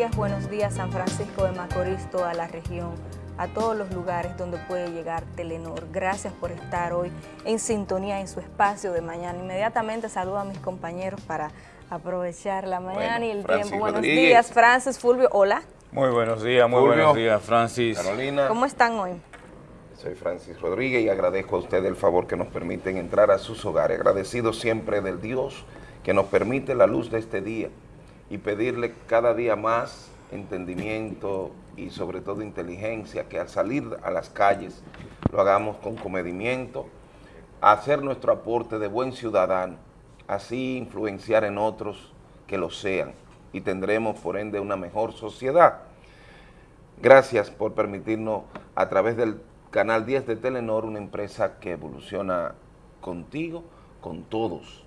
días, buenos días San Francisco de Macorís, toda la región, a todos los lugares donde puede llegar Telenor. Gracias por estar hoy en sintonía en su espacio de mañana. Inmediatamente saludo a mis compañeros para aprovechar la mañana y el tiempo. Buenos días, Francis, Fulvio, hola. Muy buenos días, muy buenos días, Francis. Carolina. ¿Cómo están hoy? Soy Francis Rodríguez y agradezco a ustedes el favor que nos permiten entrar a sus hogares. Agradecido siempre del Dios que nos permite la luz de este día y pedirle cada día más entendimiento y sobre todo inteligencia, que al salir a las calles lo hagamos con comedimiento, hacer nuestro aporte de buen ciudadano, así influenciar en otros que lo sean y tendremos por ende una mejor sociedad. Gracias por permitirnos a través del canal 10 de Telenor, una empresa que evoluciona contigo, con todos,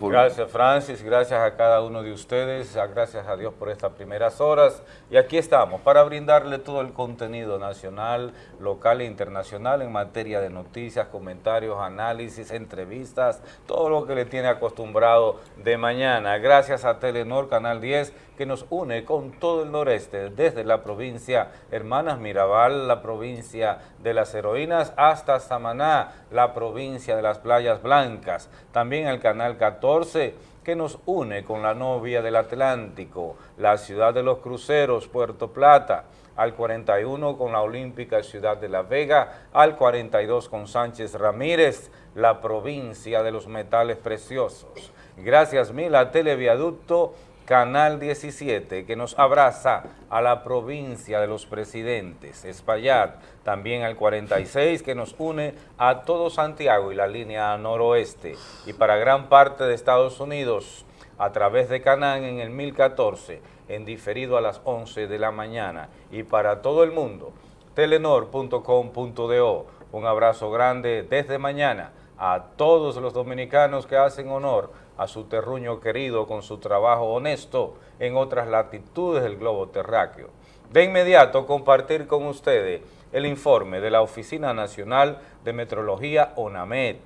Gracias Francis, gracias a cada uno de ustedes, gracias a Dios por estas primeras horas. Y aquí estamos para brindarle todo el contenido nacional, local e internacional en materia de noticias, comentarios, análisis, entrevistas, todo lo que le tiene acostumbrado de mañana. Gracias a Telenor Canal 10 que nos une con todo el noreste, desde la provincia Hermanas Mirabal, la provincia de las heroínas, hasta Samaná, la provincia de las playas blancas. También el canal 14 que nos une con la novia del Atlántico, la ciudad de los cruceros, Puerto Plata, al 41 con la Olímpica Ciudad de La Vega, al 42 con Sánchez Ramírez, la provincia de los metales preciosos. Gracias mil a Televiaducto Canal 17, que nos abraza a la provincia de los presidentes, Espaillat, también al 46, que nos une a todo Santiago y la línea noroeste, y para gran parte de Estados Unidos, a través de Canán en el 1014, en diferido a las 11 de la mañana, y para todo el mundo, telenor.com.do. Un abrazo grande desde mañana a todos los dominicanos que hacen honor a su terruño querido con su trabajo honesto en otras latitudes del globo terráqueo. De inmediato compartir con ustedes el informe de la Oficina Nacional de Metrología ONAMED,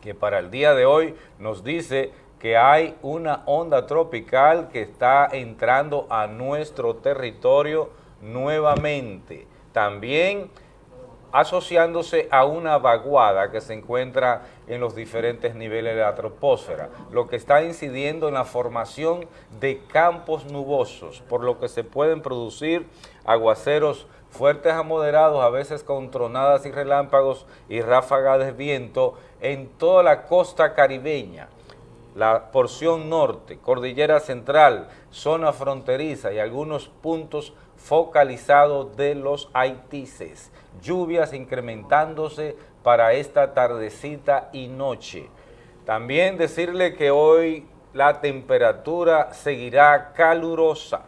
que para el día de hoy nos dice que hay una onda tropical que está entrando a nuestro territorio nuevamente. También asociándose a una vaguada que se encuentra en los diferentes niveles de la troposfera, lo que está incidiendo en la formación de campos nubosos, por lo que se pueden producir aguaceros fuertes a moderados, a veces con tronadas y relámpagos y ráfagas de viento en toda la costa caribeña, la porción norte, cordillera central, zona fronteriza y algunos puntos focalizados de los haitises lluvias incrementándose para esta tardecita y noche. También decirle que hoy la temperatura seguirá calurosa,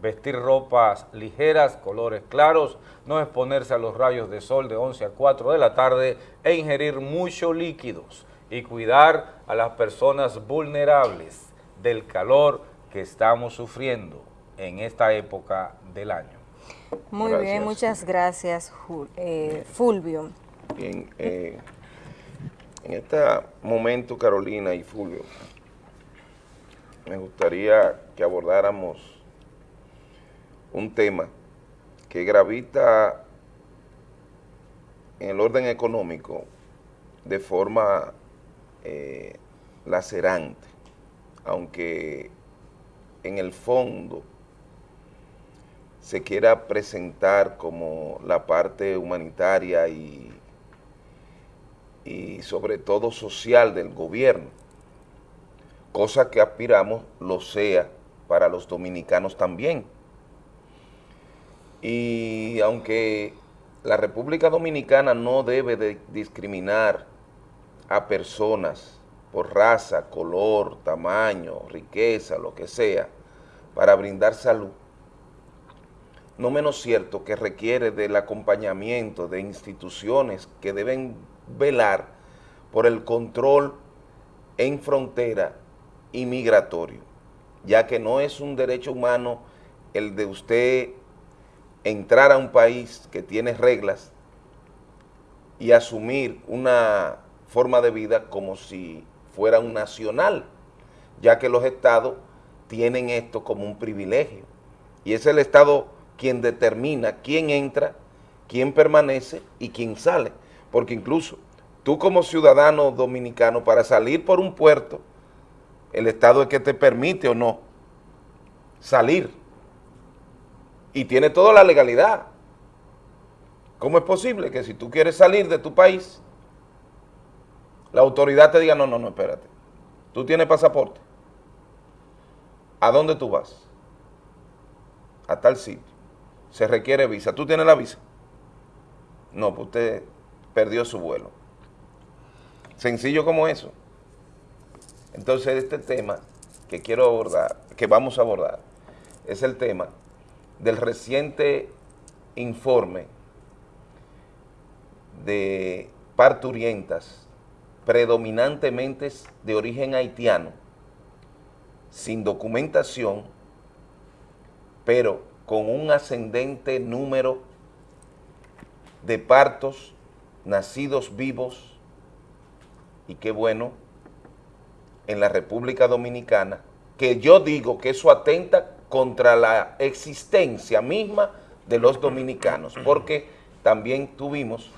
vestir ropas ligeras, colores claros, no exponerse a los rayos de sol de 11 a 4 de la tarde e ingerir muchos líquidos y cuidar a las personas vulnerables del calor que estamos sufriendo en esta época del año. Muy bien, muchas gracias, eh, Fulvio. Bien, eh, en este momento, Carolina y Fulvio, me gustaría que abordáramos un tema que gravita en el orden económico de forma eh, lacerante, aunque en el fondo se quiera presentar como la parte humanitaria y, y sobre todo social del gobierno, cosa que aspiramos lo sea para los dominicanos también. Y aunque la República Dominicana no debe de discriminar a personas por raza, color, tamaño, riqueza, lo que sea, para brindar salud, no menos cierto que requiere del acompañamiento de instituciones que deben velar por el control en frontera y migratorio, ya que no es un derecho humano el de usted entrar a un país que tiene reglas y asumir una forma de vida como si fuera un nacional, ya que los estados tienen esto como un privilegio. Y es el Estado quien determina quién entra, quién permanece y quién sale. Porque incluso tú como ciudadano dominicano, para salir por un puerto, el Estado es que te permite o no salir. Y tiene toda la legalidad. ¿Cómo es posible que si tú quieres salir de tu país, la autoridad te diga, no, no, no, espérate, tú tienes pasaporte, ¿a dónde tú vas? A tal sitio, se requiere visa, ¿tú tienes la visa? No, pues usted perdió su vuelo. Sencillo como eso. Entonces este tema que quiero abordar, que vamos a abordar, es el tema del reciente informe de parturientas predominantemente de origen haitiano, sin documentación, pero con un ascendente número de partos nacidos vivos, y qué bueno, en la República Dominicana, que yo digo que eso atenta contra la existencia misma de los dominicanos, porque también tuvimos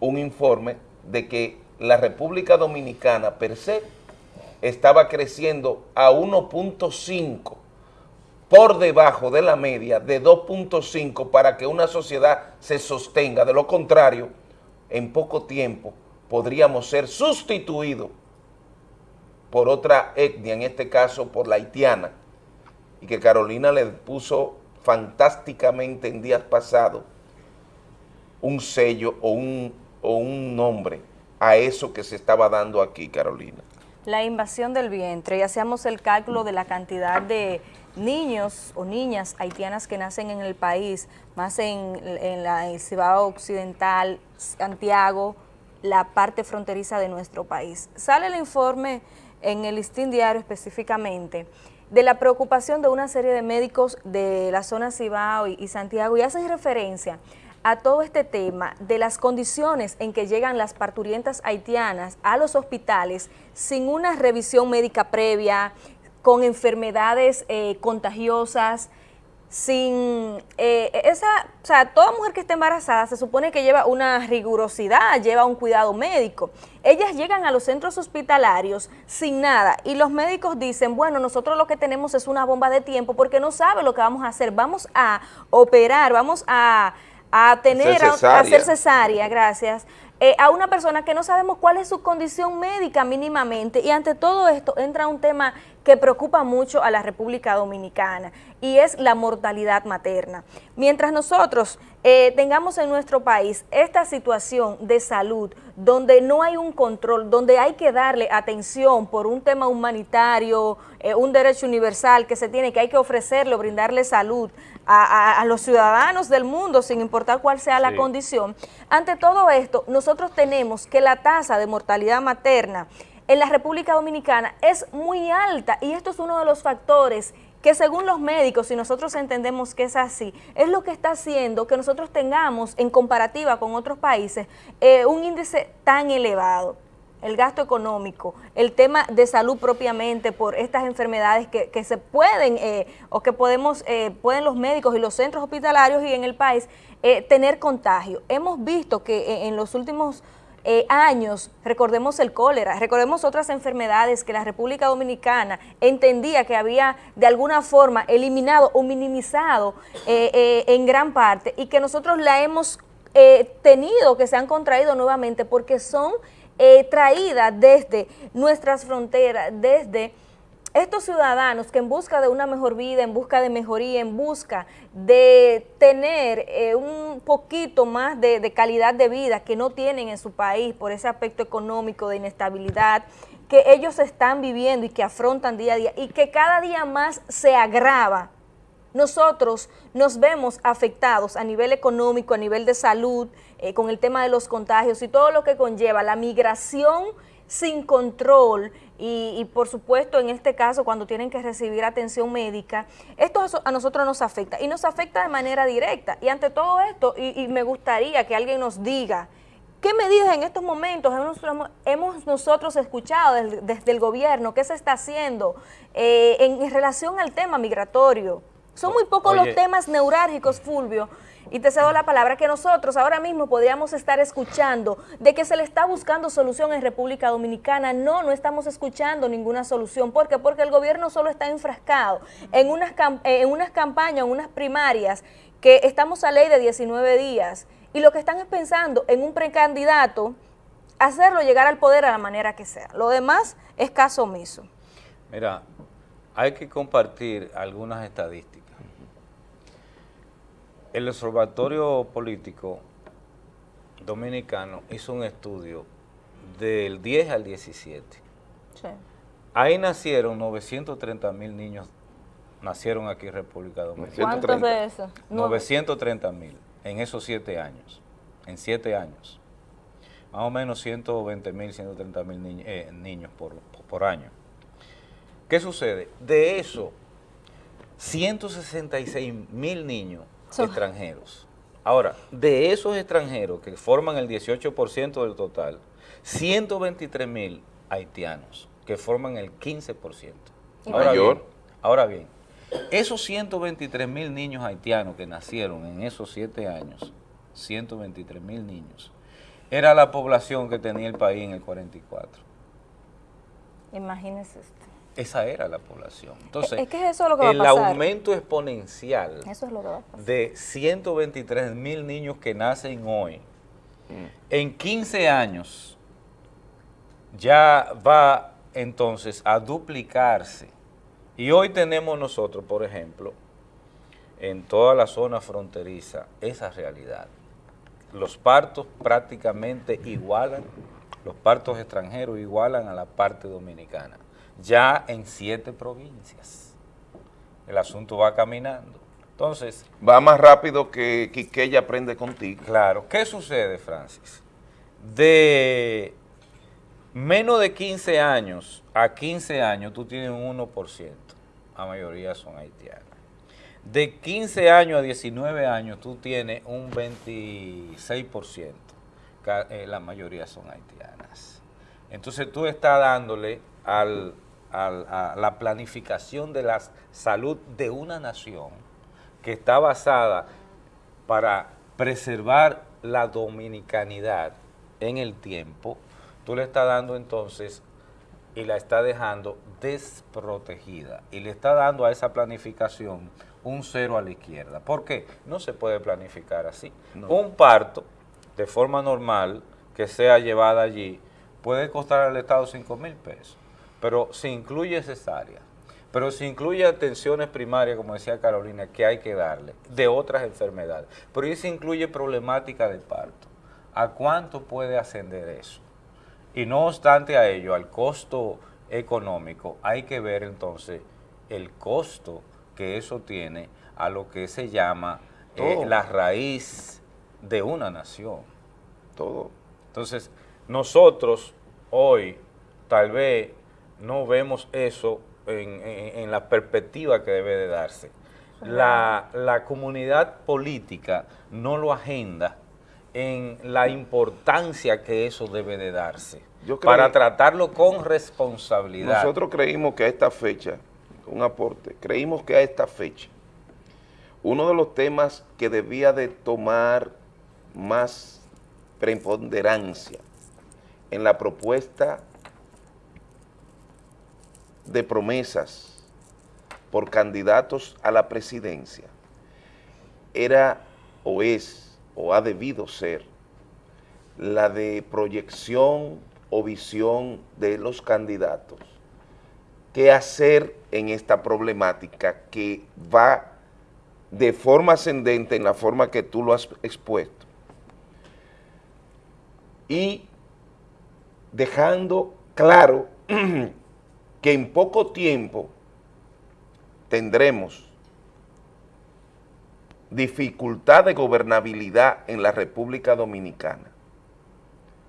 un informe de que la República Dominicana per se estaba creciendo a 1.5 por debajo de la media de 2.5 para que una sociedad se sostenga. De lo contrario, en poco tiempo podríamos ser sustituidos por otra etnia, en este caso por la haitiana, y que Carolina le puso fantásticamente en días pasados un sello o un, o un nombre a eso que se estaba dando aquí, Carolina. La invasión del vientre, y hacíamos el cálculo de la cantidad de niños o niñas haitianas que nacen en el país, más en, la ciudad Occidental, Santiago, la parte fronteriza de nuestro país. Sale el informe en el listín diario específicamente de la preocupación de una serie de médicos de la zona Cibao y, y Santiago y hacen referencia a todo este tema de las condiciones en que llegan las parturientas haitianas a los hospitales sin una revisión médica previa, con enfermedades eh, contagiosas, sin eh, esa, o sea, toda mujer que esté embarazada se supone que lleva una rigurosidad, lleva un cuidado médico. Ellas llegan a los centros hospitalarios sin nada y los médicos dicen, bueno, nosotros lo que tenemos es una bomba de tiempo porque no sabe lo que vamos a hacer, vamos a operar, vamos a a tener, a, hacer cesárea, gracias, eh, a una persona que no sabemos cuál es su condición médica mínimamente. Y ante todo esto entra un tema que preocupa mucho a la República Dominicana y es la mortalidad materna. Mientras nosotros eh, tengamos en nuestro país esta situación de salud donde no hay un control, donde hay que darle atención por un tema humanitario, eh, un derecho universal que se tiene, que hay que ofrecerle, brindarle salud a, los ciudadanos del mundo, sin importar cuál sea la condición. Ante todo esto, nosotros tenemos que la tasa de mortalidad materna en la República Dominicana es muy alta y esto es uno de los factores que según los médicos, si nosotros entendemos que es así, es lo que está haciendo que nosotros tengamos en comparativa con otros países eh, un índice tan elevado el gasto económico, el tema de salud propiamente por estas enfermedades que, que se pueden eh, o que podemos, eh, pueden los médicos y los centros hospitalarios y en el país eh, tener contagio. Hemos visto que en los últimos años, recordemos el cólera, recordemos otras enfermedades que la República Dominicana entendía que había de alguna forma eliminado o minimizado en gran parte y que nosotros la hemos tenido, que se han contraído nuevamente porque son eh, traída desde nuestras fronteras, desde estos ciudadanos que en busca de una mejor vida, en busca de mejoría, en busca de tener eh, un poquito más de, calidad de vida que no tienen en su país por ese aspecto económico de inestabilidad que ellos están viviendo y que afrontan día a día y que cada día más se agrava nosotros nos vemos afectados a nivel económico, a nivel de salud, eh, con el tema de los contagios y todo lo que conlleva la migración sin control y, por supuesto en este caso cuando tienen que recibir atención médica, esto a nosotros nos afecta y nos afecta de manera directa y ante todo esto y, y me gustaría que alguien nos diga ¿Qué medidas en estos momentos hemos, nosotros escuchado desde, el gobierno? ¿Qué se está haciendo eh, en, relación al tema migratorio? Son muy pocos los temas neurálgicos, Fulvio, y te cedo la palabra, que nosotros ahora mismo podríamos estar escuchando de que se le está buscando solución en República Dominicana. No, no estamos escuchando ninguna solución. ¿Por qué? Porque el gobierno solo está enfrascado en unas, en unas campañas, en unas primarias, que estamos a ley de 19 días, y lo que están es pensando en un precandidato, hacerlo llegar al poder a la manera que sea. Lo demás es caso omiso. Mira, hay que compartir algunas estadísticas. El Observatorio Político Dominicano hizo un estudio del 10 al 17. Ahí nacieron 930 mil niños, nacieron aquí en República Dominicana. ¿Cuántos de esos? 930 mil en esos siete años, en siete años. Más o menos 120 mil, 130 mil eh, niños por, por año. ¿Qué sucede? De eso, 166 mil niños extranjeros. Ahora, de esos extranjeros que forman el 18% del total, 123 mil haitianos, que forman el 15%. Ahora bien, ahora bien, esos 123 mil niños haitianos que nacieron en esos siete años, 123 mil niños, era la población que tenía el país en el 44. Imagínese usted. Esa era la población. Entonces, el aumento exponencial de 123 mil niños que nacen hoy, mm. en 15 años ya va entonces a duplicarse. Y hoy tenemos nosotros, por ejemplo, en toda la zona fronteriza, esa realidad. Los partos prácticamente igualan, los partos extranjeros igualan a la parte dominicana ya en siete provincias. El asunto va caminando. Entonces... Va más rápido que ella aprende contigo. Claro. ¿Qué sucede, Francis? De menos de 15 años a 15 años tú tienes un 1%. La mayoría son haitianas. De 15 años a 19 años tú tienes un 26%. Eh, la mayoría son haitianas. Entonces tú estás dándole al a, la planificación de la salud de una nación que está basada para preservar la dominicanidad en el tiempo, tú le estás dando entonces y la está dejando desprotegida y le está dando a esa planificación un cero a la izquierda. ¿Por qué? No se puede planificar así. Un parto de forma normal que sea llevada allí puede costar al Estado 5 mil pesos pero se incluye cesárea, pero se incluye atenciones primarias, como decía Carolina, que hay que darle, de otras enfermedades, pero ahí se incluye problemática de parto. ¿A cuánto puede ascender eso? Y no obstante a ello, al costo económico, hay que ver entonces el costo que eso tiene a lo que se llama eh, la raíz de una nación. Todo. Entonces, nosotros hoy, tal vez no vemos eso en, la perspectiva que debe de darse. La, comunidad política no lo agenda en la importancia que eso debe de darse, para tratarlo con responsabilidad. Nosotros creímos que a esta fecha, un aporte, creímos que a esta fecha, uno de los temas que debía de tomar más preponderancia en la propuesta de promesas por candidatos a la presidencia era o es o ha debido ser la de proyección o visión de los candidatos. ¿Qué hacer en esta problemática que va de forma ascendente en la forma que tú lo has expuesto? Y dejando claro que en poco tiempo tendremos dificultad de gobernabilidad en la República Dominicana,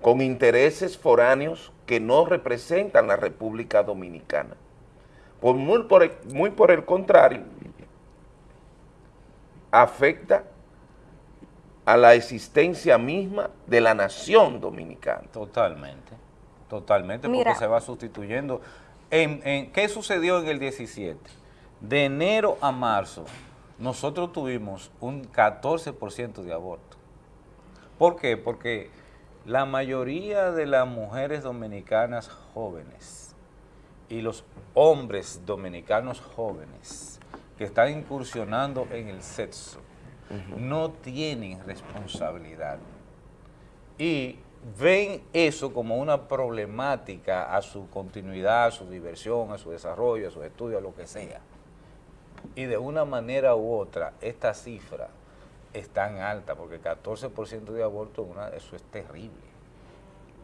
con intereses foráneos que no representan la República Dominicana. Por muy, por el, muy por el contrario, afecta a la existencia misma de la nación dominicana. Totalmente, totalmente, porque se va sustituyendo. En, ¿Qué sucedió en el 17? De enero a marzo, nosotros tuvimos un 14% de aborto. ¿Por qué? Porque la mayoría de las mujeres dominicanas jóvenes y los hombres dominicanos jóvenes que están incursionando en el sexo no tienen responsabilidad y ven eso como una problemática a su continuidad, a su diversión, a su desarrollo, a su estudio, a lo que sea. Y de una manera u otra, esta cifra es tan alta, porque 14% de aborto, una, eso es terrible.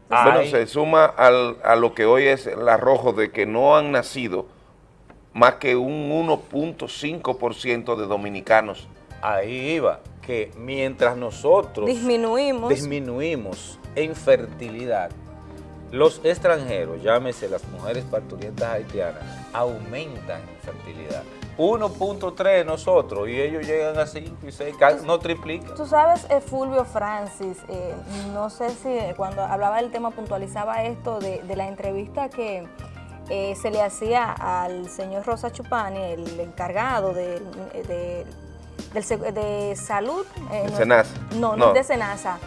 Bueno, se suma a lo que hoy es el arrojo de que no han nacido más que un 1.5% de dominicanos. Ahí iba, que mientras nosotros disminuimos, disminuimos en fertilidad, los extranjeros, llámese las mujeres parturientas haitianas, aumentan en fertilidad. 1.3 nosotros y ellos llegan a 5 y 6, no triplican. Tú sabes, eh, Fulvio Francis, eh, no sé si cuando hablaba del tema puntualizaba esto de, la entrevista que eh, se le hacía al señor Rosa Chupani, el encargado de, de, de salud. Senasa. No, no, de Senasa,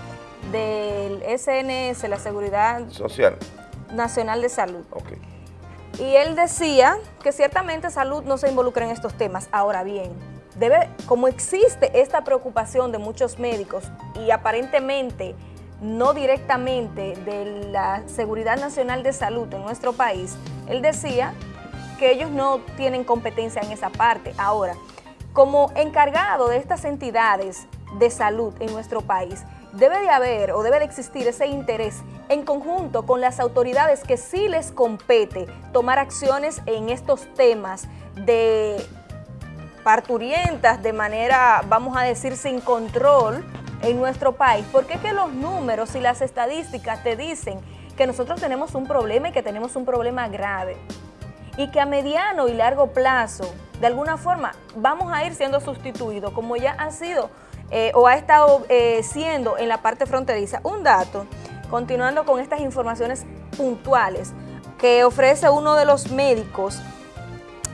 del SNS, la Seguridad Social. Nacional de Salud. Okay y él decía que ciertamente salud no se involucra en estos temas. Ahora bien, debe, como existe esta preocupación de muchos médicos y aparentemente no directamente de la Seguridad Nacional de Salud en nuestro país, él decía que ellos no tienen competencia en esa parte. Ahora, como encargado de estas entidades de salud en nuestro país, debe de haber o debe de existir ese interés en conjunto con las autoridades que sí les compete tomar acciones en estos temas de parturientas de manera, vamos a decir, sin control en nuestro país, porque es que los números y las estadísticas te dicen que nosotros tenemos un problema y que tenemos un problema grave. Y que a mediano y largo plazo, de alguna forma, vamos a ir siendo sustituidos, como ya han sido eh, o ha estado eh, siendo en la parte fronteriza. Un dato, continuando con estas informaciones puntuales que ofrece uno de los médicos,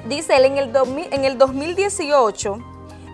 dice él en el, en el 2018,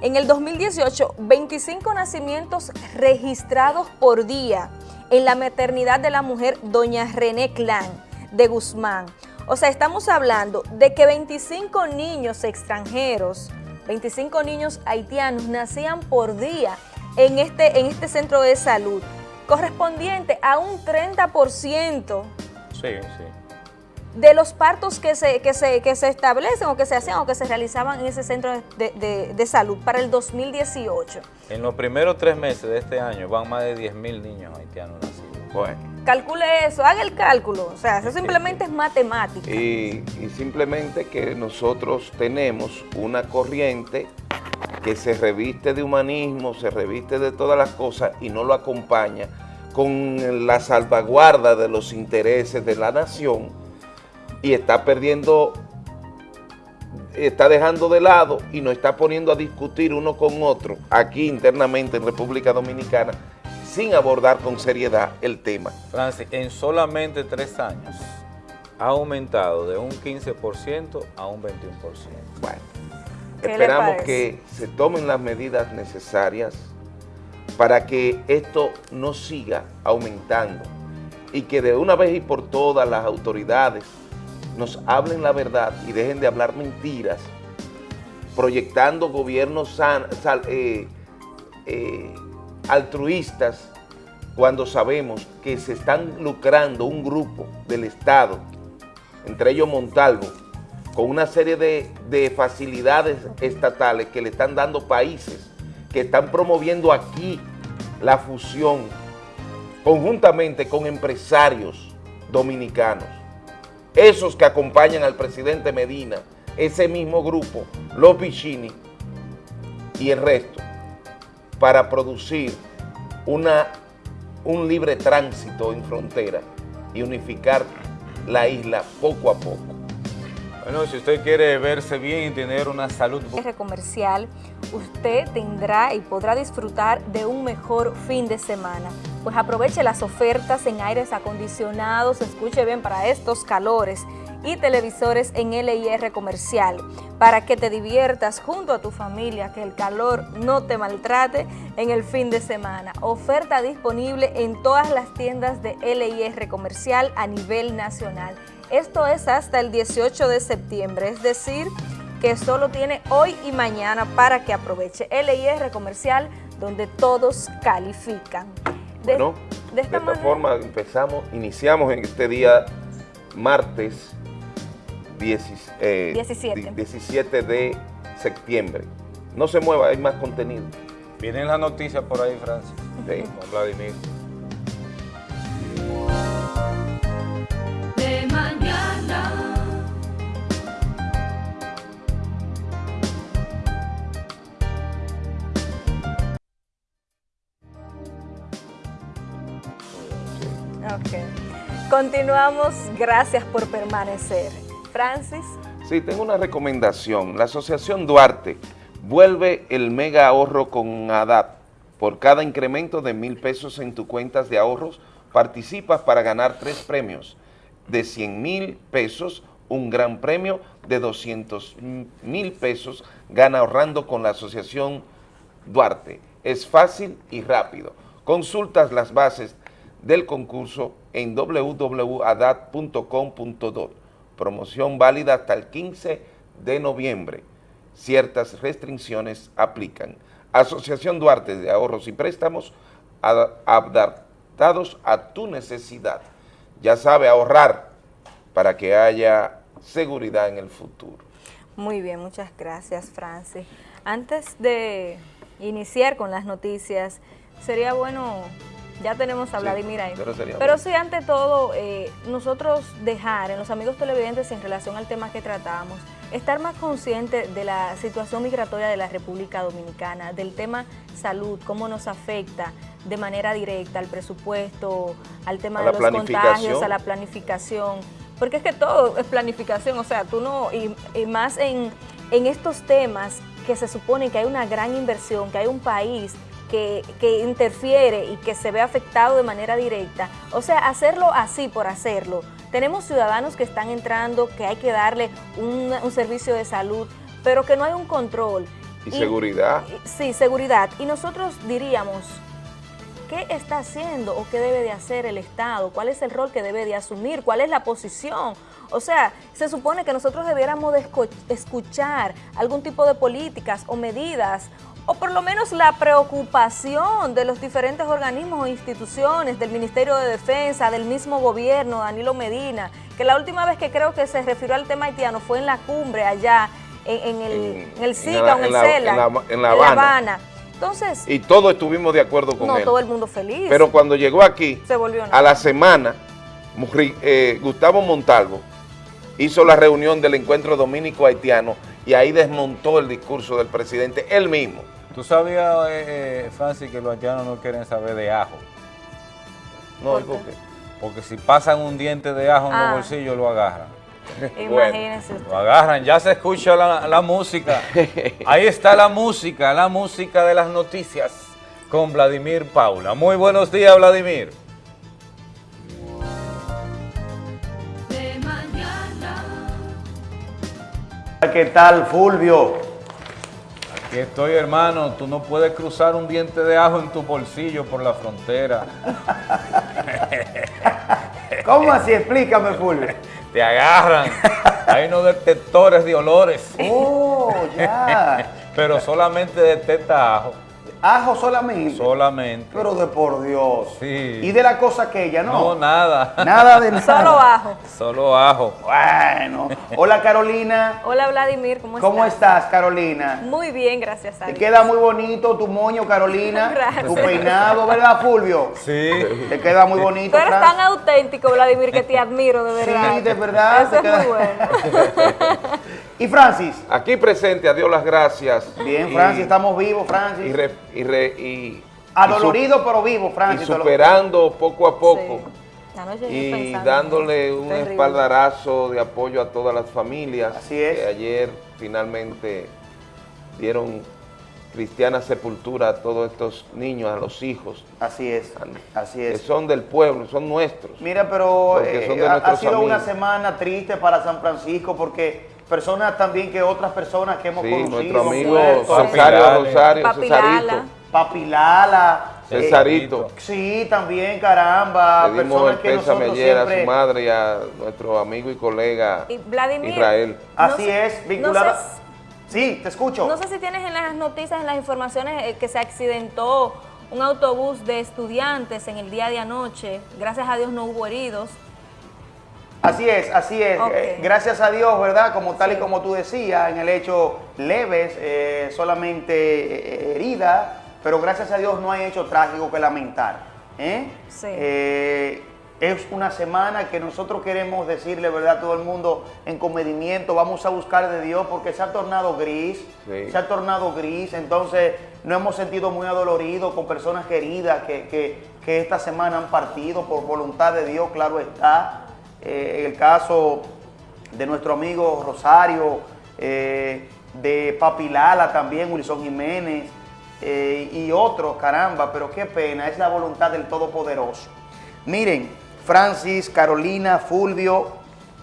en el 2018, 25 nacimientos registrados por día en la maternidad de la mujer doña René Clan de Guzmán. O sea, estamos hablando de que 25 niños extranjeros 25 niños haitianos nacían por día en este, en este centro de salud, correspondiente a un 30% sí, sí. de los partos que se, que, se, que se establecen o que se hacían o que se realizaban en ese centro de, de salud para el 2018. En los primeros tres meses de este año van más de 10.000 niños haitianos nacidos. Bueno calcule eso, haga el cálculo, o sea, eso simplemente es matemática. Y, simplemente que nosotros tenemos una corriente que se reviste de humanismo, se reviste de todas las cosas y no lo acompaña con la salvaguarda de los intereses de la nación y está perdiendo, está dejando de lado y nos está poniendo a discutir uno con otro aquí internamente en República Dominicana sin abordar con seriedad el tema. Francis, en solamente tres años ha aumentado de un 15% a un 21%. Bueno, esperamos que se tomen las medidas necesarias para que esto no siga aumentando y que de una vez y por todas las autoridades nos hablen la verdad y dejen de hablar mentiras, proyectando gobiernos eh, eh, altruistas cuando sabemos que se están lucrando un grupo del Estado, entre ellos Montalvo, con una serie de, facilidades estatales que le están dando países que están promoviendo aquí la fusión conjuntamente con empresarios dominicanos. Esos que acompañan al presidente Medina, ese mismo grupo, los Vicini y el resto, para producir una, un libre tránsito en frontera y unificar la isla poco a poco. Bueno, si usted quiere verse bien y tener una salud... Comercial, usted tendrá y podrá disfrutar de un mejor fin de semana. Pues aproveche las ofertas en aires acondicionados, escuche bien para estos calores y televisores en LIR comercial para que te diviertas junto a tu familia, que el calor no te maltrate en el fin de semana. Oferta disponible en todas las tiendas de LIR comercial a nivel nacional. Esto es hasta el 18 de septiembre, es decir, que solo tiene hoy y mañana para que aproveche. LIR Comercial, donde todos califican. De, bueno, de esta, forma empezamos, iniciamos en este día martes 17. 17 eh, de septiembre. No se mueva, hay más contenido. Vienen las noticias por ahí, Francis. Sí. Con Vladimir. Continuamos, gracias por permanecer. Francis. Sí, tengo una recomendación. La Asociación Duarte vuelve el mega ahorro con ADAP. Por cada incremento de mil pesos en tu cuentas de ahorros, participas para ganar tres premios. De 100 mil pesos, un gran premio de 200 mil pesos gana ahorrando con la Asociación Duarte. Es fácil y rápido. Consultas las bases del concurso en www.adat.com.do. Promoción válida hasta el 15 de noviembre. Ciertas restricciones aplican. Asociación Duarte de Ahorros y Préstamos adaptados a tu necesidad. Ya sabe ahorrar para que haya seguridad en el futuro. Muy bien, muchas gracias, Francis. Antes de iniciar con las noticias, sería bueno ya tenemos a Vladimir ahí. Pero, sí, ante todo, eh, nosotros dejar en los amigos televidentes en relación al tema que tratamos, estar más conscientes de la situación migratoria de la República Dominicana, del tema salud, cómo nos afecta de manera directa al presupuesto, al tema de los contagios, a la planificación, porque es que todo es planificación, o sea, tú no, y, y más en, en estos temas que se supone que hay una gran inversión, que hay un país que, interfiere y que se ve afectado de manera directa. O sea, hacerlo así por hacerlo. Tenemos ciudadanos que están entrando, que hay que darle un, servicio de salud, pero que no hay un control. ¿Y, seguridad? sí, seguridad. Y nosotros diríamos, ¿qué está haciendo o qué debe de hacer el Estado? ¿Cuál es el rol que debe de asumir? ¿Cuál es la posición? O sea, se supone que nosotros debiéramos de escuchar algún tipo de políticas o medidas o por lo menos la preocupación de los diferentes organismos o instituciones, del Ministerio de Defensa, del mismo gobierno, Danilo Medina, que la última vez que creo que se refirió al tema haitiano fue en la cumbre allá, en, el, en, el SICA o en, el CELA, en La, Habana. Entonces, y todos estuvimos de acuerdo con él. No, todo el mundo feliz. Pero cuando llegó aquí, a la semana, eh, Gustavo Montalvo hizo la reunión del encuentro dominico haitiano y ahí desmontó el discurso del presidente él mismo. ¿Tú sabías, eh, eh, Francis, que los haitianos no quieren saber de ajo? No, ¿por qué? Porque si pasan un diente de ajo en los ah. bolsillos, lo agarran. Imagínense Lo agarran, ya se escucha la, música. Ahí está la música, la música de las noticias con Vladimir Paula. Muy buenos días, Vladimir. ¿Qué tal, Fulvio? Aquí estoy, hermano. Tú no puedes cruzar un diente de ajo en tu bolsillo por la frontera. ¿Cómo así? Explícame, Fulvio. Te agarran. Hay unos detectores de olores. Oh, ya. Pero solamente detecta ajo. Ajo solamente. Solamente. Pero de por Dios. Sí. ¿Y de la cosa aquella, no? No, nada. Nada de nada. Solo ajo. Solo ajo. Bueno. Hola, Carolina. Hola, Vladimir. ¿Cómo estás? ¿Cómo estás, Carolina? Muy bien, gracias a Te queda muy bonito tu moño, Carolina. Gracias. Tu peinado, ¿verdad, Fulvio? Sí. Te queda muy bonito. Tú eres tan auténtico, Vladimir, que te admiro, de verdad. Sí, de verdad. Eso es muy bueno. ¿Y Francis? Aquí presente, a Dios las gracias. Bien, Francis, estamos vivos, Francis. Y, re, y, re, y Adolorido pero vivo, Francis. Y superando poco a poco. Y dándole un espaldarazo de apoyo a todas las familias. Así es. Que ayer finalmente dieron cristiana sepultura a todos estos niños, a los hijos, Así es, así que es. son del pueblo, son nuestros. Mira, pero eh, son de ha, sido una semana triste para San Francisco porque personas también que otras personas que hemos Sí, conocido, nuestro amigo. Rosario, Papi Cesarito, Lala. Papi Lala, eh, Cesarito. sí, también, caramba, Le dimos personas el que nosotros ayer a siempre... su madre y a nuestro amigo y colega Y Vladimir, Israel. Así no es, vinculada... No sé, Sí, te escucho. no sé si tienes en las noticias, en las informaciones eh, que se accidentó un autobús de estudiantes en el día de anoche. Gracias a Dios no hubo heridos. Así es, así es. Eh, gracias a Dios, ¿verdad? Como tal y como tú decías, en el hecho leves, eh, solamente eh, herida, pero gracias a Dios no hay hecho trágico que lamentar. ¿eh? Sí. Eh, es una semana que nosotros queremos decirle, ¿verdad? A todo el mundo en comedimiento, vamos a buscar de Dios porque se ha tornado gris, Sí. se ha tornado gris, entonces nos hemos sentido muy adoloridos con personas queridas que, que- que esta semana han partido por voluntad de Dios, claro está. Eh, el caso de nuestro amigo Rosario, eh, de Papi Lala también, Wilson Jiménez eh, y otros, caramba, pero qué pena, es la voluntad del Todopoderoso. Miren, Francis, Carolina, Fulvio,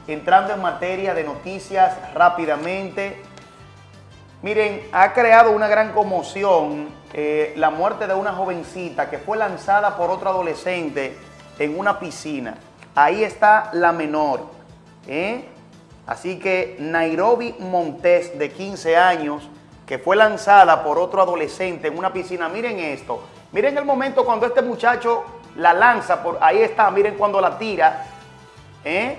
entrando en materia de noticias rápidamente. Miren, ha creado una gran conmoción la muerte de una jovencita que fue lanzada por otro adolescente en una piscina. Ahí está la menor. ¿eh? Así que Nairobi Montes, de 15 años, que fue lanzada por otro adolescente en una piscina. Miren esto. Miren el momento cuando este muchacho la lanza. Por, ahí está, miren cuando la tira. ¿eh?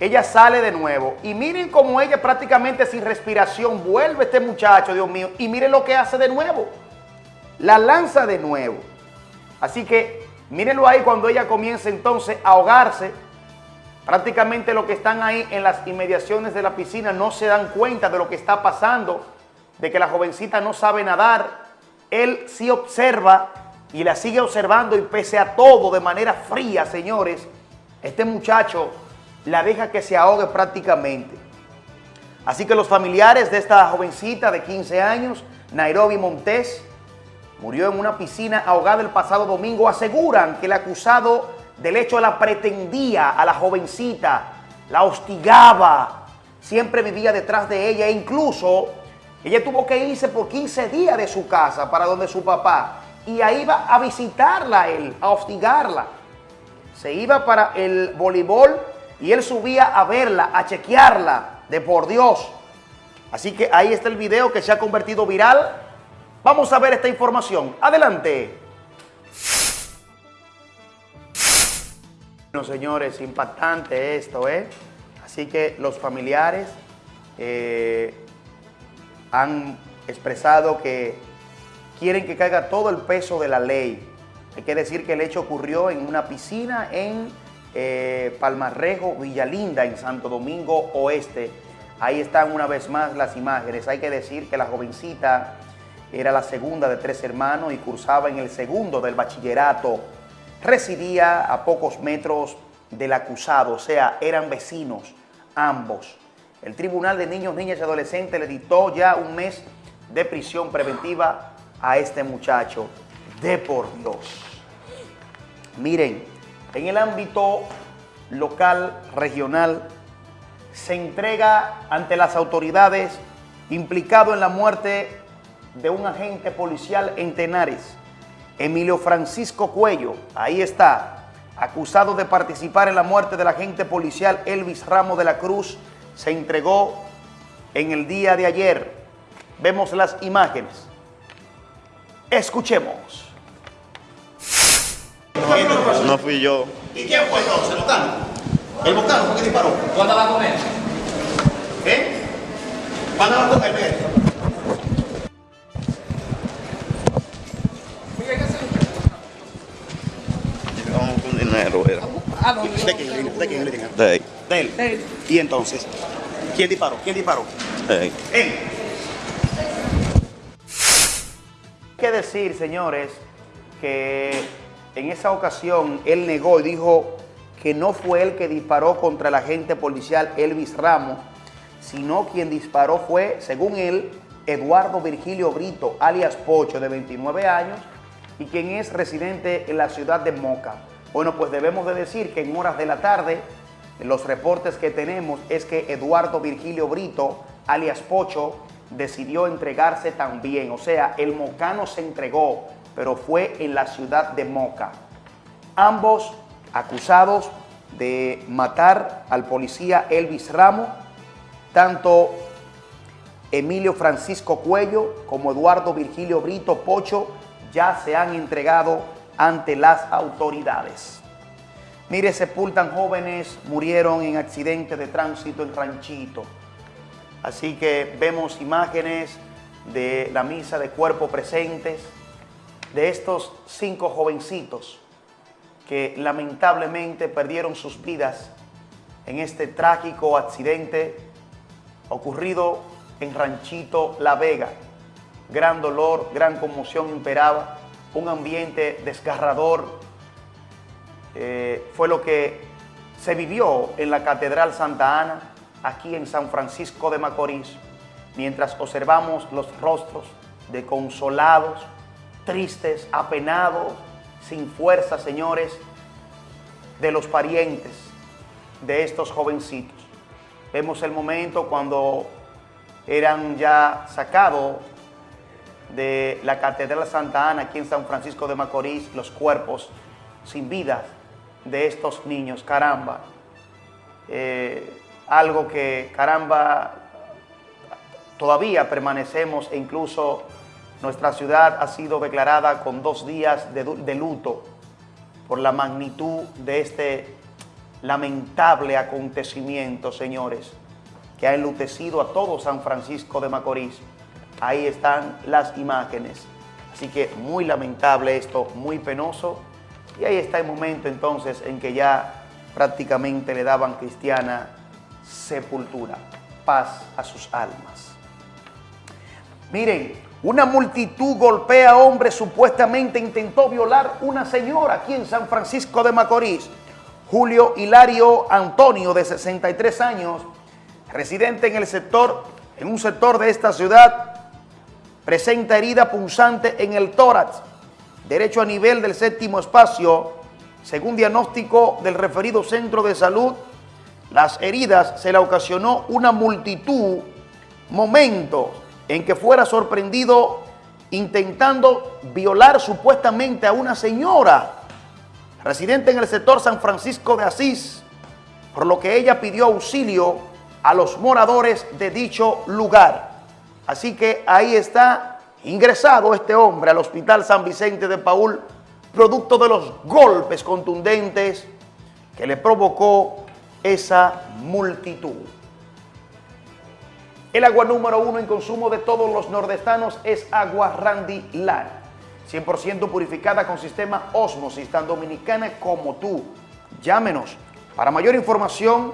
Ella sale de nuevo. Y miren cómo ella prácticamente sin respiración vuelve este muchacho, Dios mío. Y miren lo que hace de nuevo. La lanza de nuevo. Así que mírenlo ahí cuando ella comienza entonces a ahogarse. Prácticamente los que están ahí en las inmediaciones de la piscina no se dan cuenta de lo que está pasando, de que la jovencita no sabe nadar. Él sí observa y la sigue observando y pese a todo, de manera fría, señores, este muchacho la deja que se ahogue prácticamente. Así que los familiares de esta jovencita de 15 años, Nairobi Montes, murió en una piscina ahogada el pasado domingo, aseguran que el acusado del hecho la pretendía a la jovencita, la hostigaba, siempre vivía detrás de ella e incluso ella tuvo que irse por 15 días de su casa para donde su papá y ahí iba a visitarla él, a hostigarla. Se iba para el voleibol y él subía a verla, a chequearla, de por Dios. Así que ahí está el video que se ha convertido viral. Vamos a ver esta información. Adelante. Bueno, señores, impactante esto, ¿eh? Así que los familiares eh, han expresado que quieren que caiga todo el peso de la ley. Hay que decir que el hecho ocurrió en una piscina en eh, Palmarrejo, Villalinda, en Santo Domingo Oeste. Ahí están una vez más las imágenes. Hay que decir que la jovencita era la segunda de tres hermanos y cursaba en el segundo del bachillerato. Residía a pocos metros del acusado, o sea, eran vecinos ambos. El Tribunal de Niños, Niñas y Adolescentes le dictó ya un mes de prisión preventiva a este muchacho. De por Dios. Miren, en el ámbito local, regional, se entrega ante las autoridades implicado en la muerte de un agente policial en Tenares, Emilio Francisco Cuello, ahí está, acusado de participar en la muerte del agente policial Elvis Ramos de la Cruz, se entregó en el día de ayer. Vemos las imágenes. Escuchemos. No fui yo. ¿Y quién fue entonces? ¿El bocano? ¿El bocano fue que disparó? ¿Tú andabas con él? ¿Eh? Dinero, era. ¿De quién? ¿De quién le digan? De él. Y entonces, ¿quién disparó? ¿Quién disparó? de. Él. Hay que decir, señores, que en esa ocasión él negó y dijo que no fue él que disparó contra el agente policial Elvis Ramos, sino quien disparó fue, según él, Eduardo Virgilio Brito, alias Pocho, de 29 años, y quien es residente en la ciudad de Moca. Bueno, pues debemos de decir que en horas de la tarde, los reportes que tenemos es que Eduardo Virgilio Brito, alias Pocho, decidió entregarse también. O sea, el mocano se entregó, pero fue en la ciudad de Moca. Ambos acusados de matar al policía Elvis Ramos, tanto Emilio Francisco Cuello como Eduardo Virgilio Brito Pocho ya se han entregado ante las autoridades. Mire, sepultan jóvenes, murieron en accidente de tránsito en Ranchito. Así que vemos imágenes de la misa de cuerpo presentes de estos cinco jovencitos que lamentablemente perdieron sus vidas en este trágico accidente ocurrido en Ranchito La Vega. Gran dolor, gran conmoción imperaba, un ambiente desgarrador. Eh, fue lo que se vivió en la Catedral Santa Ana, aquí en San Francisco de Macorís, mientras observamos los rostros de consolados, tristes, apenados, sin fuerza, señores, de los parientes de estos jovencitos. Vemos el momento cuando eran ya sacados de la Catedral Santa Ana aquí en San Francisco de Macorís los cuerpos sin vida de estos niños. Caramba, eh, algo que caramba todavía permanecemos e incluso nuestra ciudad ha sido declarada con dos días de, de luto por la magnitud de este lamentable acontecimiento, señores, que ha enlutecido a todo San Francisco de Macorís. Ahí están las imágenes. Así que muy lamentable esto, muy penoso. Y ahí está el momento entonces en que ya prácticamente le daban cristiana sepultura, paz a sus almas. Miren, una multitud golpea a hombre supuestamente intentó violar una señora aquí en San Francisco de Macorís. Julio Hilario Antonio, de 63 años, residente en el sector, en un sector de esta ciudad, presenta herida punzante en el tórax, derecho a nivel del séptimo espacio, según diagnóstico del referido centro de salud, las heridas se le ocasionó una multitud momentos en que fuera sorprendido intentando violar supuestamente a una señora residente en el sector San Francisco de Asís, por lo que ella pidió auxilio a los moradores de dicho lugar. Así que ahí está ingresado este hombre al Hospital San Vicente de Paul, producto de los golpes contundentes que le provocó esa multitud. El agua número uno en consumo de todos los nordestanos es agua Randy Land. 100% purificada con sistema Osmosis, tan dominicana como tú. Llámenos para mayor información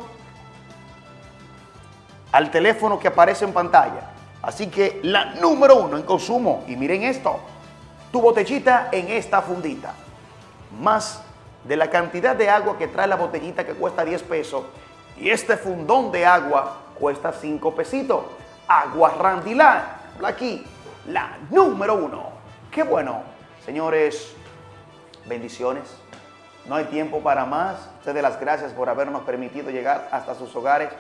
al teléfono que aparece en pantalla. Así que la número uno en consumo, y miren esto, tu botellita en esta fundita. Más de la cantidad de agua que trae la botellita que cuesta 10 pesos y este fundón de agua cuesta 5 pesitos. Agua Randilán, aquí, la número uno. Qué bueno, señores, bendiciones. No hay tiempo para más. Ustedes las gracias por habernos permitido llegar hasta sus hogares.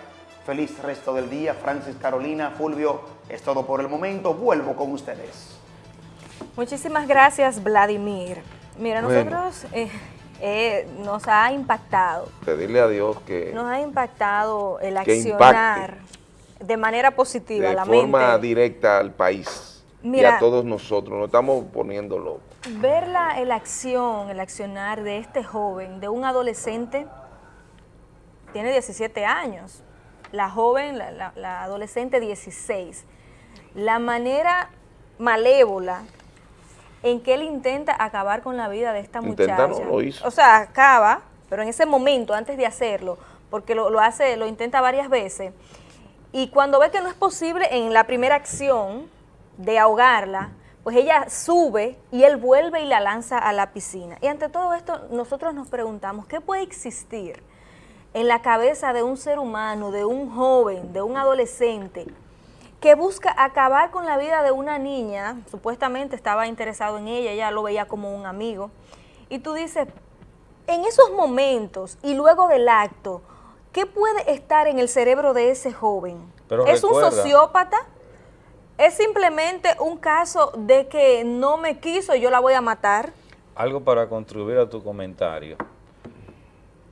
Feliz resto del día. Francis Carolina, Fulvio, es todo por el momento. Vuelvo con ustedes. Muchísimas gracias, Vladimir. Mira, Bueno. nosotros eh, eh, nos ha impactado, Pedirle a Dios que nos ha impactado el accionar de manera positiva de la forma mente. directa al país y Mira. a todos nosotros. Nos estamos poniendo locos. Ver la, el acción, el accionar de este joven, de un adolescente, tiene 17 años, la joven, la, la- la adolescente 16. La manera malévola en que él intenta acabar con la vida de esta Intentar muchacha. no lo hizo. O sea, acaba, pero en ese momento, antes de hacerlo, porque lo, lo hace, lo intenta varias veces, y cuando ve que no es posible en la primera acción de ahogarla, pues ella sube y él vuelve y la lanza a la piscina. Y ante todo esto, nosotros nos preguntamos, ¿qué puede existir en la cabeza de un ser humano, de un joven, de un adolescente, que busca acabar con la vida de una niña, supuestamente estaba interesado en ella, ella lo veía como un amigo, y tú dices, en esos momentos y luego del acto, ¿qué puede estar en el cerebro de ese joven? Pero ¿Es un sociópata? ¿Es simplemente un caso de que no me quiso y yo la voy a matar? Algo para contribuir a tu comentario.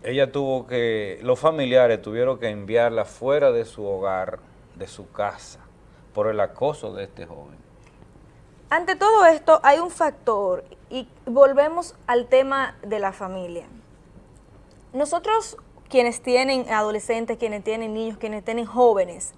Ella tuvo que, los familiares tuvieron que enviarla fuera de su hogar, de su casa, por el acoso de este joven. Ante todo esto hay un factor y volvemos al tema de la familia. Nosotros quienes tienen adolescentes, quienes tienen niños, quienes tienen jóvenes,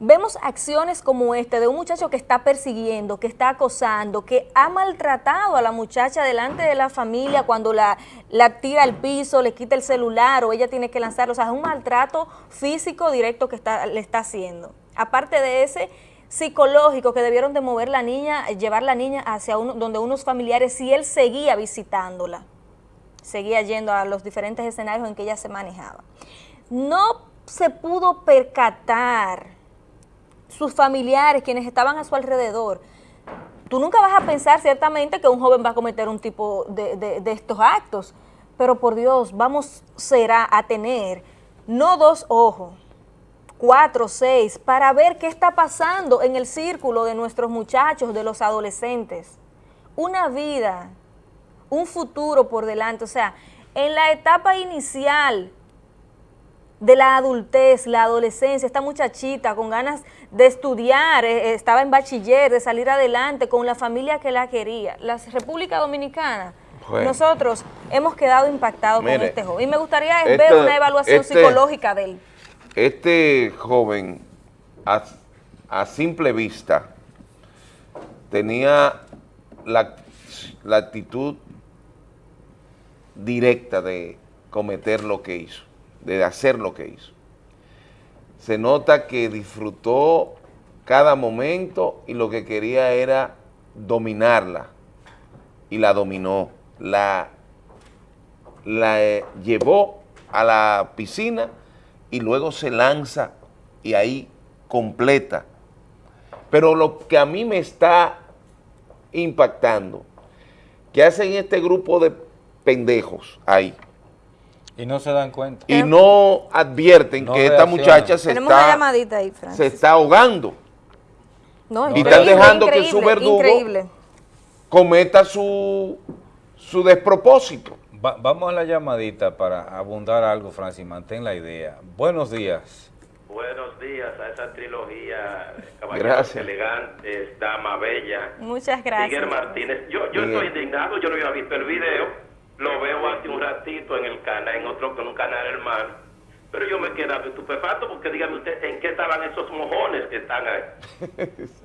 vemos acciones como esta de un muchacho que está persiguiendo, que está acosando, que ha maltratado a la muchacha delante de la familia cuando la, la tira al piso, le quita el celular o ella tiene que lanzarlo. O sea, es un maltrato físico directo que está, le está haciendo. Aparte de ese psicológico que debieron de mover la niña, llevar la niña hacia uno, donde unos familiares, si él seguía visitándola, seguía yendo a los diferentes escenarios en que ella se manejaba. No se pudo percatar sus familiares, quienes estaban a su alrededor. Tú nunca vas a pensar ciertamente que un joven va a cometer un tipo de, de- estos actos, pero por Dios, vamos será a tener no dos ojos, cuatro, seis, para ver qué está pasando en el círculo de nuestros muchachos, de los adolescentes. Una vida, un futuro por delante. O sea, en la etapa inicial de la adultez, la adolescencia, esta muchachita con ganas de estudiar, eh, eh, estaba en bachiller, de salir adelante con la familia que la quería. La República Dominicana, Bueno. nosotros hemos quedado impactados con Mire, este joven. Y me gustaría ver una evaluación este- psicológica de él. Este joven, a, a simple vista, tenía la, la actitud directa de cometer lo que hizo, de hacer lo que hizo. Se nota que disfrutó cada momento y lo que quería era dominarla. Y la dominó, la, la eh, llevó a la piscina y luego se lanza y ahí completa. Pero lo que a mí me está impactando, que hacen este grupo de pendejos ahí Y no se dan cuenta. y no advierten No que esta muchacha se está, llamadita ahí, se está ahogando, No, y están dejando que su verdugo- Increíble. cometa su, su despropósito. Va- vamos a la llamadita para abundar algo, Francis. Mantén la idea. Buenos días. Buenos días a esa trilogía, caballeros Gracias. elegantes, dama bella. Muchas gracias. Miguel Martínez, yo, yo estoy indignado, yo no había visto el video, lo veo hace un ratito en el canal, en otro, en un canal hermano, pero yo me quedaba estupefacto porque dígame usted, ¿en qué estaban esos mojones que están ahí?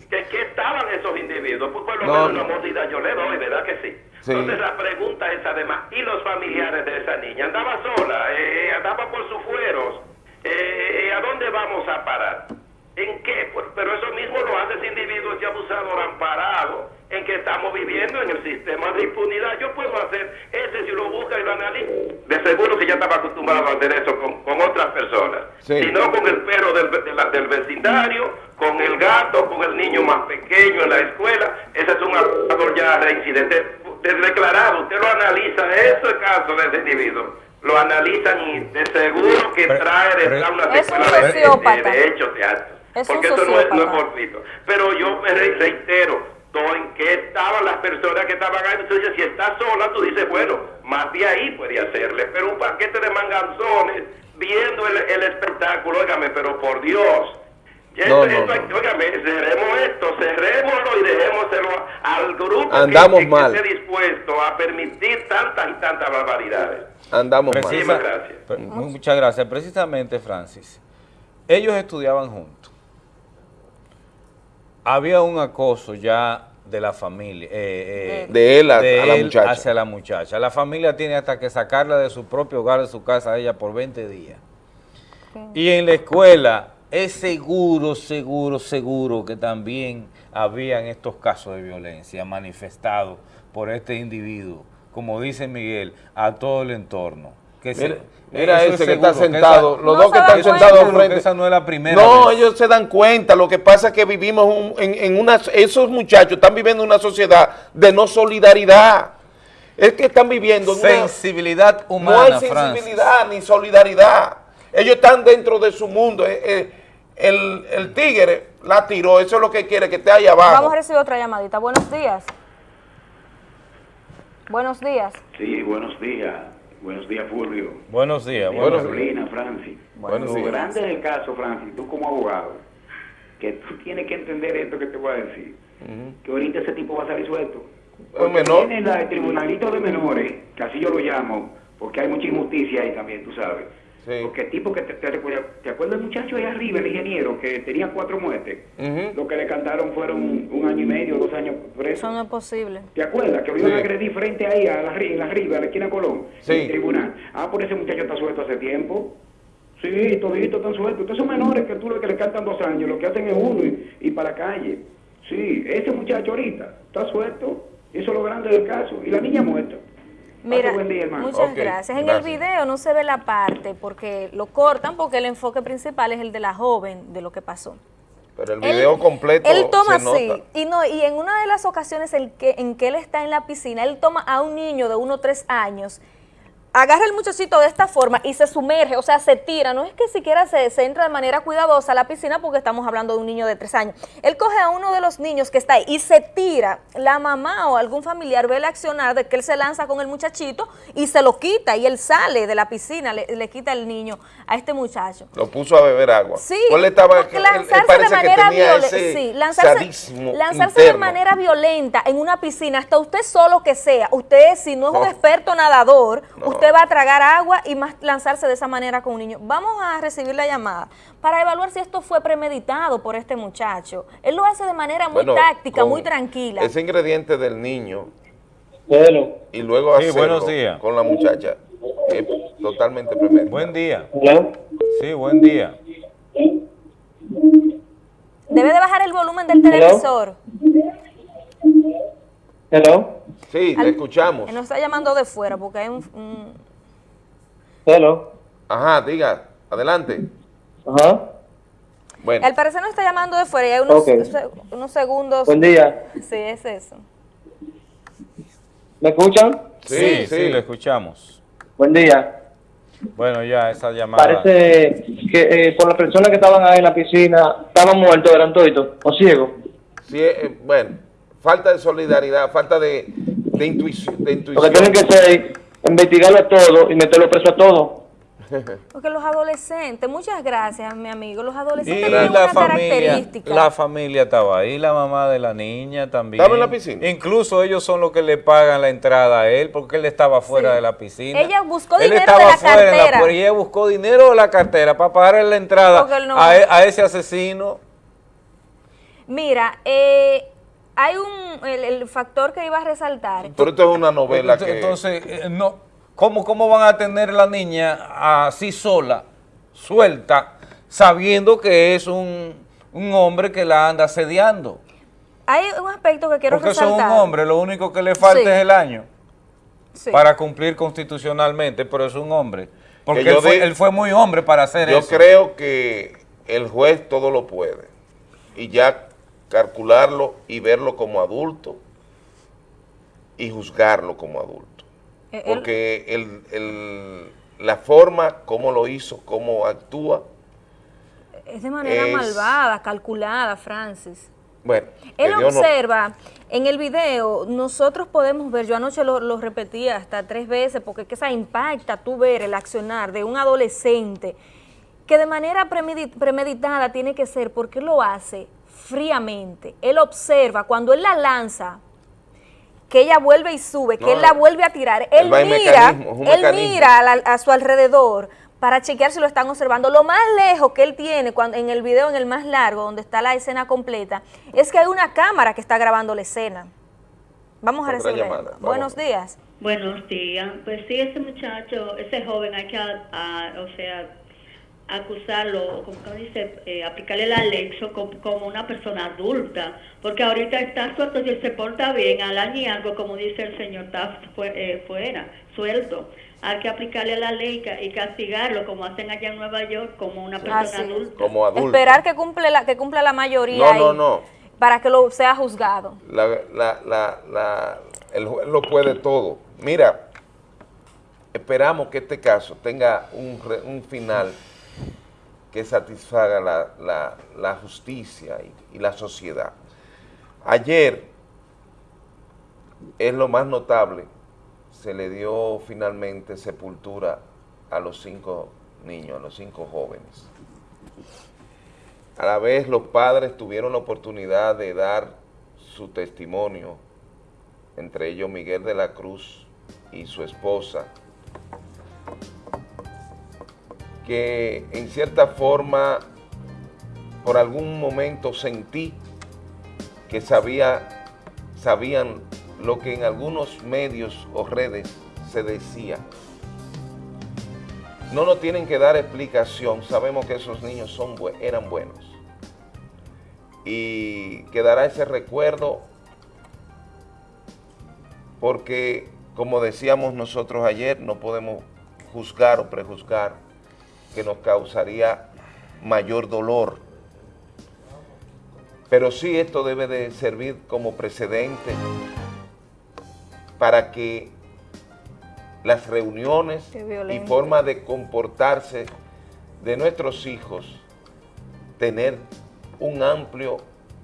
¿Que, ¿Qué estaban esos individuos? Pues por lo No, menos no. una mordida yo le doy, ¿verdad que sí? Sí. Entonces la pregunta es además, ¿y los familiares de esa niña? ¿Andaba sola? Eh, ¿Andaba por sus fueros? Eh, ¿A dónde vamos a parar? ¿En qué? Pues, pero eso mismo lo hace ese individuo, ese abusador amparado, en que estamos viviendo en el sistema de impunidad. Yo puedo hacer ese si lo busca y lo analiza. De seguro que ya estaba acostumbrado a hacer eso con, con otras personas. Sí. Si no con el perro del, de la- del vecindario, con el gato, con el niño más pequeño en la escuela. Ese es un abusador ya reincidente, de- declarado. Usted lo analiza, ese caso de ese individuo. Lo analizan y de seguro que Pero- trae detrás una secuela de- de, de hechos de actos. Es un Porque eso no es, no es fortuito. Pero yo reitero, todo en qué estaban las personas que estaban ahí. Entonces, si está sola, tú dices, bueno, más de ahí puede hacerle. Pero un paquete de manganzones viendo el, el espectáculo, óigame, pero por Dios. No, esto- no, esto- no. Óigame, cerremos esto, cerrémoslo y dejémoselo al grupo que- Andamos que, que mal. esté dispuesto a permitir tantas y tantas barbaridades. Andamos mal. Precisa- Muchísimas gracias. Pre- mu- Muchas gracias. Precisamente, Francis, ellos estudiaban juntos. Había un acoso ya de la familia. eh, eh, De él a- a la él muchacha. Hacia la muchacha. La familia tiene hasta que sacarla de su propio hogar, de su casa, a ella por 20 días. Y en la escuela es seguro, seguro, seguro que también habían estos casos de violencia manifestados por este individuo, como dice Miguel, a todo el entorno. Que se- Mira, mira eso ese es que está que sentado, esa- los No dos que están sentados frente. esa no es la primera No, vez. ellos se dan cuenta. Lo que pasa es que vivimos un- en, en una, esos muchachos están viviendo una sociedad de no solidaridad. Es que están viviendo una, Sensibilidad no humana, hay Francis. sensibilidad ni solidaridad. Ellos están dentro de su mundo. Eh, eh, El, el tigre la tiró, eso es lo que quiere, que esté ahí abajo. Vamos a recibir otra llamadita. Buenos días. Buenos días. Sí, buenos días. Buenos días, Fulvio. Buenos días. Buenos días. Carolina, Francis. Buenos Lo días. grande del caso, Francis, tú como abogado, que tú tienes que entender esto que te voy a decir. Que ahorita ese tipo va a salir suelto. Menor. Tiene la- el tribunalito de menores, que así yo lo llamo, porque hay mucha injusticia ahí también, tú sabes. Sí. Porque el tipo que te, te, recuerda- ¿te acuerdas del muchacho ahí arriba, el ingeniero, que tenía cuatro muertes? Lo que le cantaron fueron un año y medio, dos años preso. Eso no es posible. ¿Te acuerdas que lo iban Sí. a agredir frente ahí, a la, ri- en la arriba, a la esquina Colón? Sí. En el tribunal. Ah, por ese muchacho está suelto hace tiempo. Sí, todito están sueltos. Ustedes son menores que tú los que le cantan dos años, lo que hacen es uno y, y para la calle. Sí, ese muchacho ahorita está suelto. Eso es lo grande del caso. Y la niña muerta. Mira, Pase buen día, hermano. muchas gracias. En gracias. el video no se ve la parte porque lo cortan porque el enfoque principal es el de la joven de lo que pasó. Pero el Él- video completo Él toma se así, nota. y no y en una de las ocasiones en que, en que él está en la piscina, él toma a un niño de uno o tres años, agarra el muchachito de esta forma y se sumerge, o sea, se tira. No es que siquiera se, se entra de manera cuidadosa a la piscina porque estamos hablando de un niño de tres años. Él coge a uno de los niños que está ahí y se tira. La mamá o algún familiar ve el accionar de que él se lanza con el muchachito y se lo quita y él sale de la piscina, le, le quita el niño a este muchacho. Lo puso a beber agua. Sí, él estaba, él lanzarse de manera violenta, ese sí, lanzarse, lanzarse de manera violenta en una piscina, hasta usted solo que sea, usted si no es un experto nadador, No. usted va a tragar agua y más lanzarse de esa manera con un niño. Vamos a recibir la llamada para evaluar si esto fue premeditado por este muchacho. Él lo hace de manera muy Bueno, táctica, muy tranquila. Ese ingrediente del niño Hello. y luego Sí, hacerlo buenos días. con la muchacha es totalmente premeditado. Buen día. Hello. Sí, buen día. Debe de bajar el volumen del televisor. Hello. Sí, Al- te escuchamos. Nos está llamando de fuera porque hay un- un Hello. Ajá, diga, adelante. Ajá. Bueno, Al parecer nos está llamando de fuera y hay unos, se- unos segundos. Buen día. Sí, es eso. ¿Me escuchan? Sí, Sí, sí, sí. lo escuchamos. Buen día. Bueno, ya esa llamada. Parece que eh, por las personas que estaban ahí en la piscina estaban muertos, eran toditos, o ciegos. sí, eh, bueno, falta de solidaridad, falta de, de intuición. De Porque intuición. tienen que ser, investigarlo a todo y meterlo preso a todo. Porque los adolescentes, muchas gracias, mi amigo, los adolescentes Y tienen la una familia, característica. la familia estaba ahí, la mamá de la niña también. ¿Estaba en la piscina? Incluso ellos son los que le pagan la entrada a él porque él estaba fuera Sí. de la piscina. Ella buscó Él dinero estaba de la fuera cartera. y ella buscó dinero de la cartera para pagarle la entrada no- a, e- a ese asesino. Mira, eh, hay un el, el factor que iba a resaltar. Pero esto es una novela Entonces, que... entonces, eh, no, ¿cómo, ¿cómo van a tener la niña así sola, suelta, sabiendo que es un, un hombre que la anda asediando? Hay un aspecto que quiero Porque eso es resaltar. un hombre, lo único que le falta Sí. es el año Sí. para cumplir constitucionalmente, pero es un hombre. Porque Que yo él fue, él fue muy hombre para hacer Yo eso. creo que el juez todo lo puede. Y ya calcularlo y verlo como adulto y juzgarlo como adulto. Eh, Porque el, el- la forma, cómo lo hizo, cómo actúa, es de manera es- malvada, calculada, Francis. bueno, Él no- observa, en el video, nosotros podemos ver, yo anoche lo, lo repetí hasta tres veces, porque es que esa impacta tú ver el accionar de un adolescente que de manera premedi- premeditada tiene que ser porque lo hace fríamente. Él observa cuando él la lanza, que ella vuelve y sube, que No, él la vuelve a tirar. él mira, él mira a, la- a su alrededor para chequear si lo están observando. Lo más lejos que él tiene cuando, en el video, en el más largo, donde está la escena completa, es que hay una cámara que está grabando la escena. Vamos a recibir. Buenos días. Buenos días. Pues sí, ese muchacho, ese joven hay que, o sea, acusarlo, como que dice, eh, aplicarle la ley so- como, como una persona adulta, porque ahorita está suelto y él se porta bien, al año y algo, como dice el señor, está fue- eh, fuera. suelto. Hay que aplicarle la ley ca- y castigarlo como hacen allá en Nueva York como una persona Así adulta. Como adulto. Esperar que cumple la, que cumpla la mayoría No, no, no. para que lo sea juzgado. La, la, la, la- el juez lo puede todo. Mira, esperamos que este caso tenga un, re- un final que satisfaga la, la- justicia y la sociedad. Ayer es lo más notable, se le dio finalmente sepultura a los cinco niños, a los cinco jóvenes. A la vez los padres tuvieron la oportunidad de dar su testimonio, entre ellos Miguel de la Cruz y su esposa, que en cierta forma, por algún momento sentí que sabía, sabían lo que en algunos medios o redes se decía. No nos tienen que dar explicación, sabemos que esos niños eran buenos. Y quedará ese recuerdo porque, como decíamos nosotros ayer, no podemos juzgar o prejuzgar que nos causaría mayor dolor. Pero sí esto debe de servir como precedente para que las reuniones y forma de comportarse de nuestros hijos, tener un amplio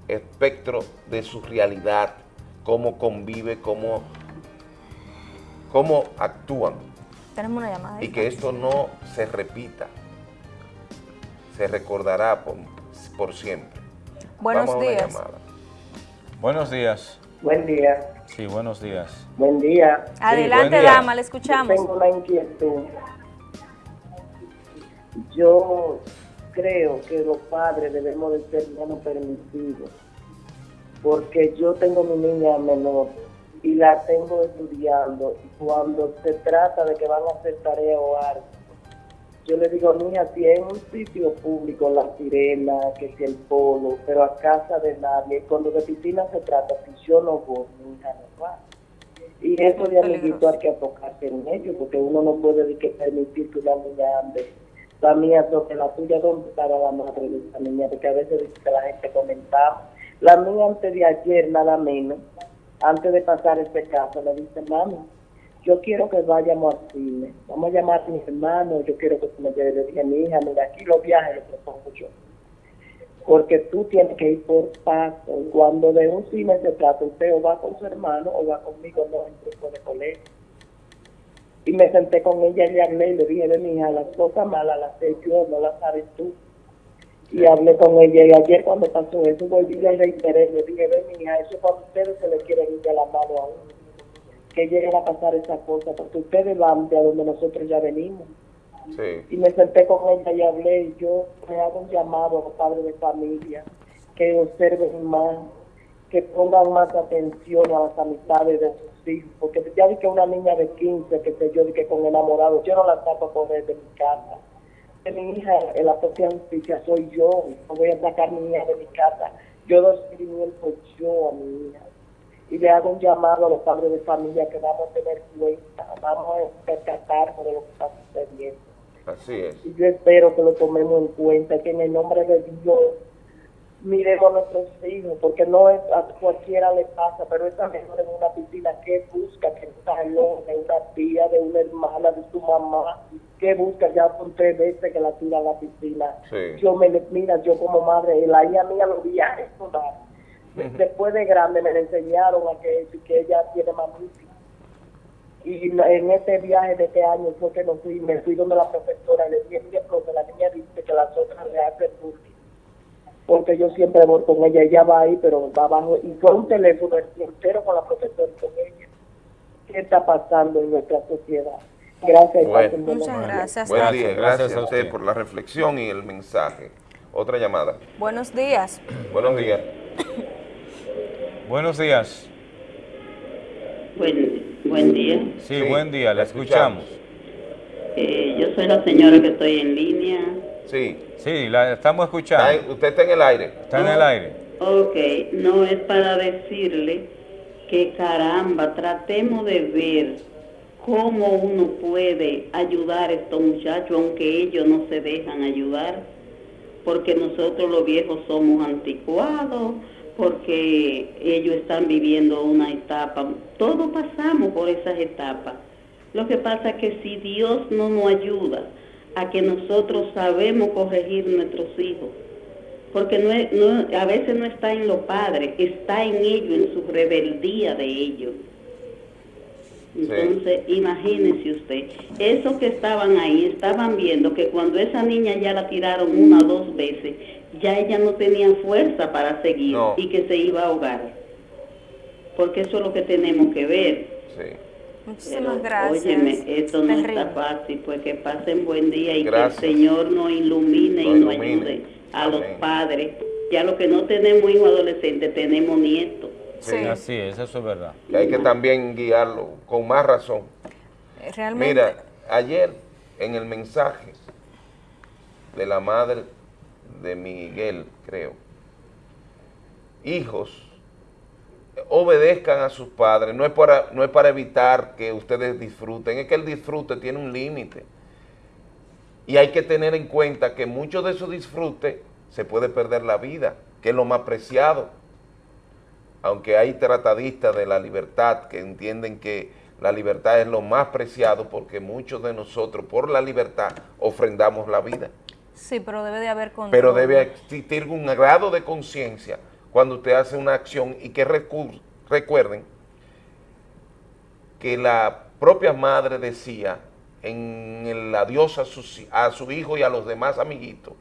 espectro de su realidad, cómo convive, cómo, cómo actúan Tenemos una llamada. y que esto no se repita, se recordará por, por siempre. Buenos Vamos a una días. Buenos días. Buen día, Sí, buenos días. buen día. Adelante, buen día. dama, le Yo escuchamos. tengo una inquietud. Yo creo que los padres debemos de ser menos permisivos, porque yo tengo mi niña menor y la tengo estudiando cuando se trata de que van a hacer tarea o algo, yo le digo, mija, si es un sitio público, la sirena, que si el polo, pero a casa de nadie, cuando de piscina se trata, si yo no voy, mi hija no va. Y eso de amiguito hay que tocarse en ello, porque uno no puede de que permitir que una niña ande. La mía sobre la tuya, ¿dónde estaba la madre de esa niña? Porque a veces que la gente comentaba. La mía antes de ayer, nada menos, antes de pasar este caso, le dice, mami, yo quiero que vayamos al cine. Vamos a llamar a mis hermanos, yo quiero que tú me lleves. Le dije, mi hija, mira, aquí los viajes los propongo yo porque tú tienes que ir por paso. Cuando de un cine se trata, usted o va con su hermano o va conmigo, no en grupo de colegio. Y me senté con ella y le hablé y le dije, de mi hija, las cosas malas las sé yo, no las sabes tú. Y hablé con ella y ayer cuando pasó eso volví y le reiteré, le dije, mi hija, eso es cuando ustedes se le quieren ir de la mano a uno. Que lleguen a pasar esas cosas, porque ustedes van de a donde nosotros ya venimos Sí. y me senté con ella y hablé y yo me hago un llamado a los padres de familia que observen más, que pongan más atención a las amistades de sus hijos, porque ya vi que una niña de 15, que sé yo, que con enamorado, yo no la saco a correr de mi casa. De mi hija, en la propia justicia soy yo, no voy a sacar a mi hija de mi casa, yo doy seguimiento yo a mi hija. Y le hago un llamado a los padres de familia que vamos a tener cuenta, vamos a percatarnos de lo que está sucediendo. Así es. Y yo espero que lo tomemos en cuenta, que en el nombre de Dios miremos a nuestros hijos, porque no es a cualquiera le pasa, pero esa menor en una piscina, ¿qué busca? Que un talón de una tía, de una hermana, de su mamá, ¿qué busca? Ya son tres veces que la tira a la piscina. Sí. Yo me, mira, yo como madre, la hija mía los Después de grande me le enseñaron a que, que ella tiene mamísima. Y en este viaje de este año fue que nos fui, me fui donde la profesora y le dije, mire, profe, la niña dice que las otras le hacen bullying. Porque yo siempre voy con ella, ella va ahí, pero va abajo. Y fue un teléfono entero con la profesora y con ella. ¿Qué está pasando en nuestra sociedad? Gracias. Bueno. Muchas días. gracias. Buen día, Gracias a usted. por la reflexión y el mensaje. Otra llamada. Buenos días. Buenos días. Buenos días. Buen, buen día. Sí, Sí, buen día, la escuchamos. Eh, yo soy la señora que estoy en línea. Sí. Sí, la estamos escuchando. usted está en el aire. Está en el aire. Ok, no es para decirle que caramba, tratemos de ver cómo uno puede ayudar a estos muchachos, aunque ellos no se dejan ayudar, porque nosotros los viejos somos anticuados, porque ellos están viviendo una etapa, todos pasamos por esas etapas. Lo que pasa es que si Dios no nos ayuda a que nosotros sabemos corregir nuestros hijos, porque no es- no- a veces no está en los padres, está en ellos, en su rebeldía de ellos. Entonces, imagínese usted, esos que estaban ahí estaban viendo que cuando esa niña ya la tiraron una o dos veces, ya ella no tenía fuerza para seguir No. y que se iba a ahogar. Porque eso es lo que tenemos que ver. Muchísimas Pero, gracias. Óyeme, esto no Terrible. está fácil, pues que pasen buen día y Gracias. que el Señor nos ilumine Nos y nos ilumine. ayude a los padres. Ya los que no tenemos hijos adolescentes, tenemos nietos. Sí, así es, eso es verdad. Que hay que también guiarlo con más razón. Realmente. Mira, ayer en el mensaje de la madre de Miguel, creo, hijos, obedezcan a sus padres, no es para, no es para evitar que ustedes disfruten, es que el disfrute tiene un límite. Y hay que tener en cuenta que mucho de esos disfrute se puede perder la vida, que es lo más preciado aunque hay tratadistas de la libertad que entienden que la libertad es lo más preciado porque muchos de nosotros por la libertad ofrendamos la vida. Sí, pero debe de haber control. Pero debe existir un grado de conciencia cuando usted hace una acción y que recu- recuerden que la propia madre decía en el adiós a, su hijo y a los demás amiguitos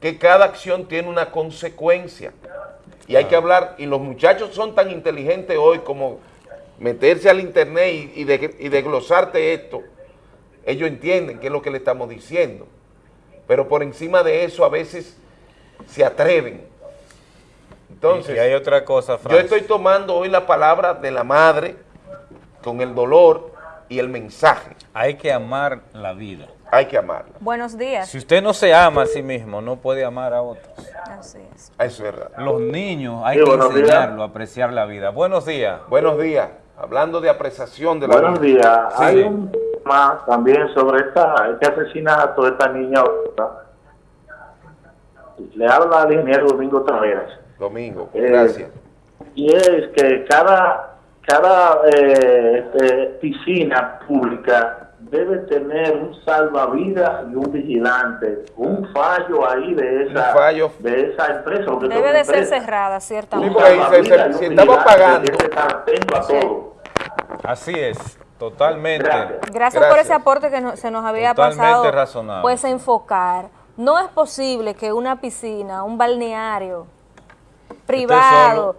que cada acción tiene una consecuencia. Y hay que hablar, y los muchachos son tan inteligentes hoy como meterse al internet y, y, de- y desglosarte esto. Ellos entienden qué es lo que le estamos diciendo. Pero por encima de eso a veces se atreven. Entonces, Y- y hay otra cosa, yo estoy tomando hoy la palabra de la madre con el dolor y el mensaje. Hay que amar la vida. Hay que amarla. Buenos días. Si usted no se ama a sí mismo, no puede amar a otros. Así es. Eso es verdad. Los niños hay Sí, que buenos días. enseñarlo a apreciar la vida. Buenos días. Buenos días. Hablando de apreciación de la Buenos vida. días. Sí. Hay un también sobre esta, este asesinato de esta niña. Le habla al ingeniero Domingo Taveras. Domingo, Eh, gracias. Y es que cada, cada eh, este, piscina pública debe tener un salvavidas y un vigilante. Un fallo ahí de esa, fallo. de esa empresa. Debe de ser cerrada, ciertamente. si estamos pagando. atento a todo. Así es, totalmente. Gracias, por ese aporte que no- se nos había Totalmente pasado. razonable. Pues enfocar. No es posible que una piscina, un balneario privado,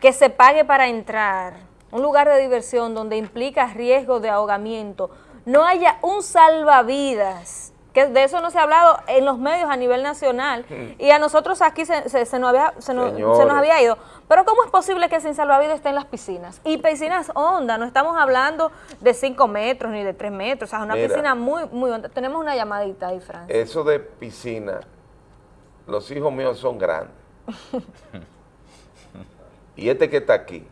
que se pague para entrar, un lugar de diversión donde implica riesgo de ahogamiento, no haya un salvavidas. Que de eso no se ha hablado en los medios a nivel nacional y a nosotros aquí se, se- se nos, había, se, nos, se nos Señores. había ido. Pero ¿cómo es posible que sin salvavidas estén las piscinas? Y piscinas hondas, no estamos hablando de 5 metros ni de 3 metros, o sea, una Mira. piscina muy, muy honda. Tenemos una llamadita ahí, Fran. Eso de piscina, los hijos míos son grandes. y este que está aquí,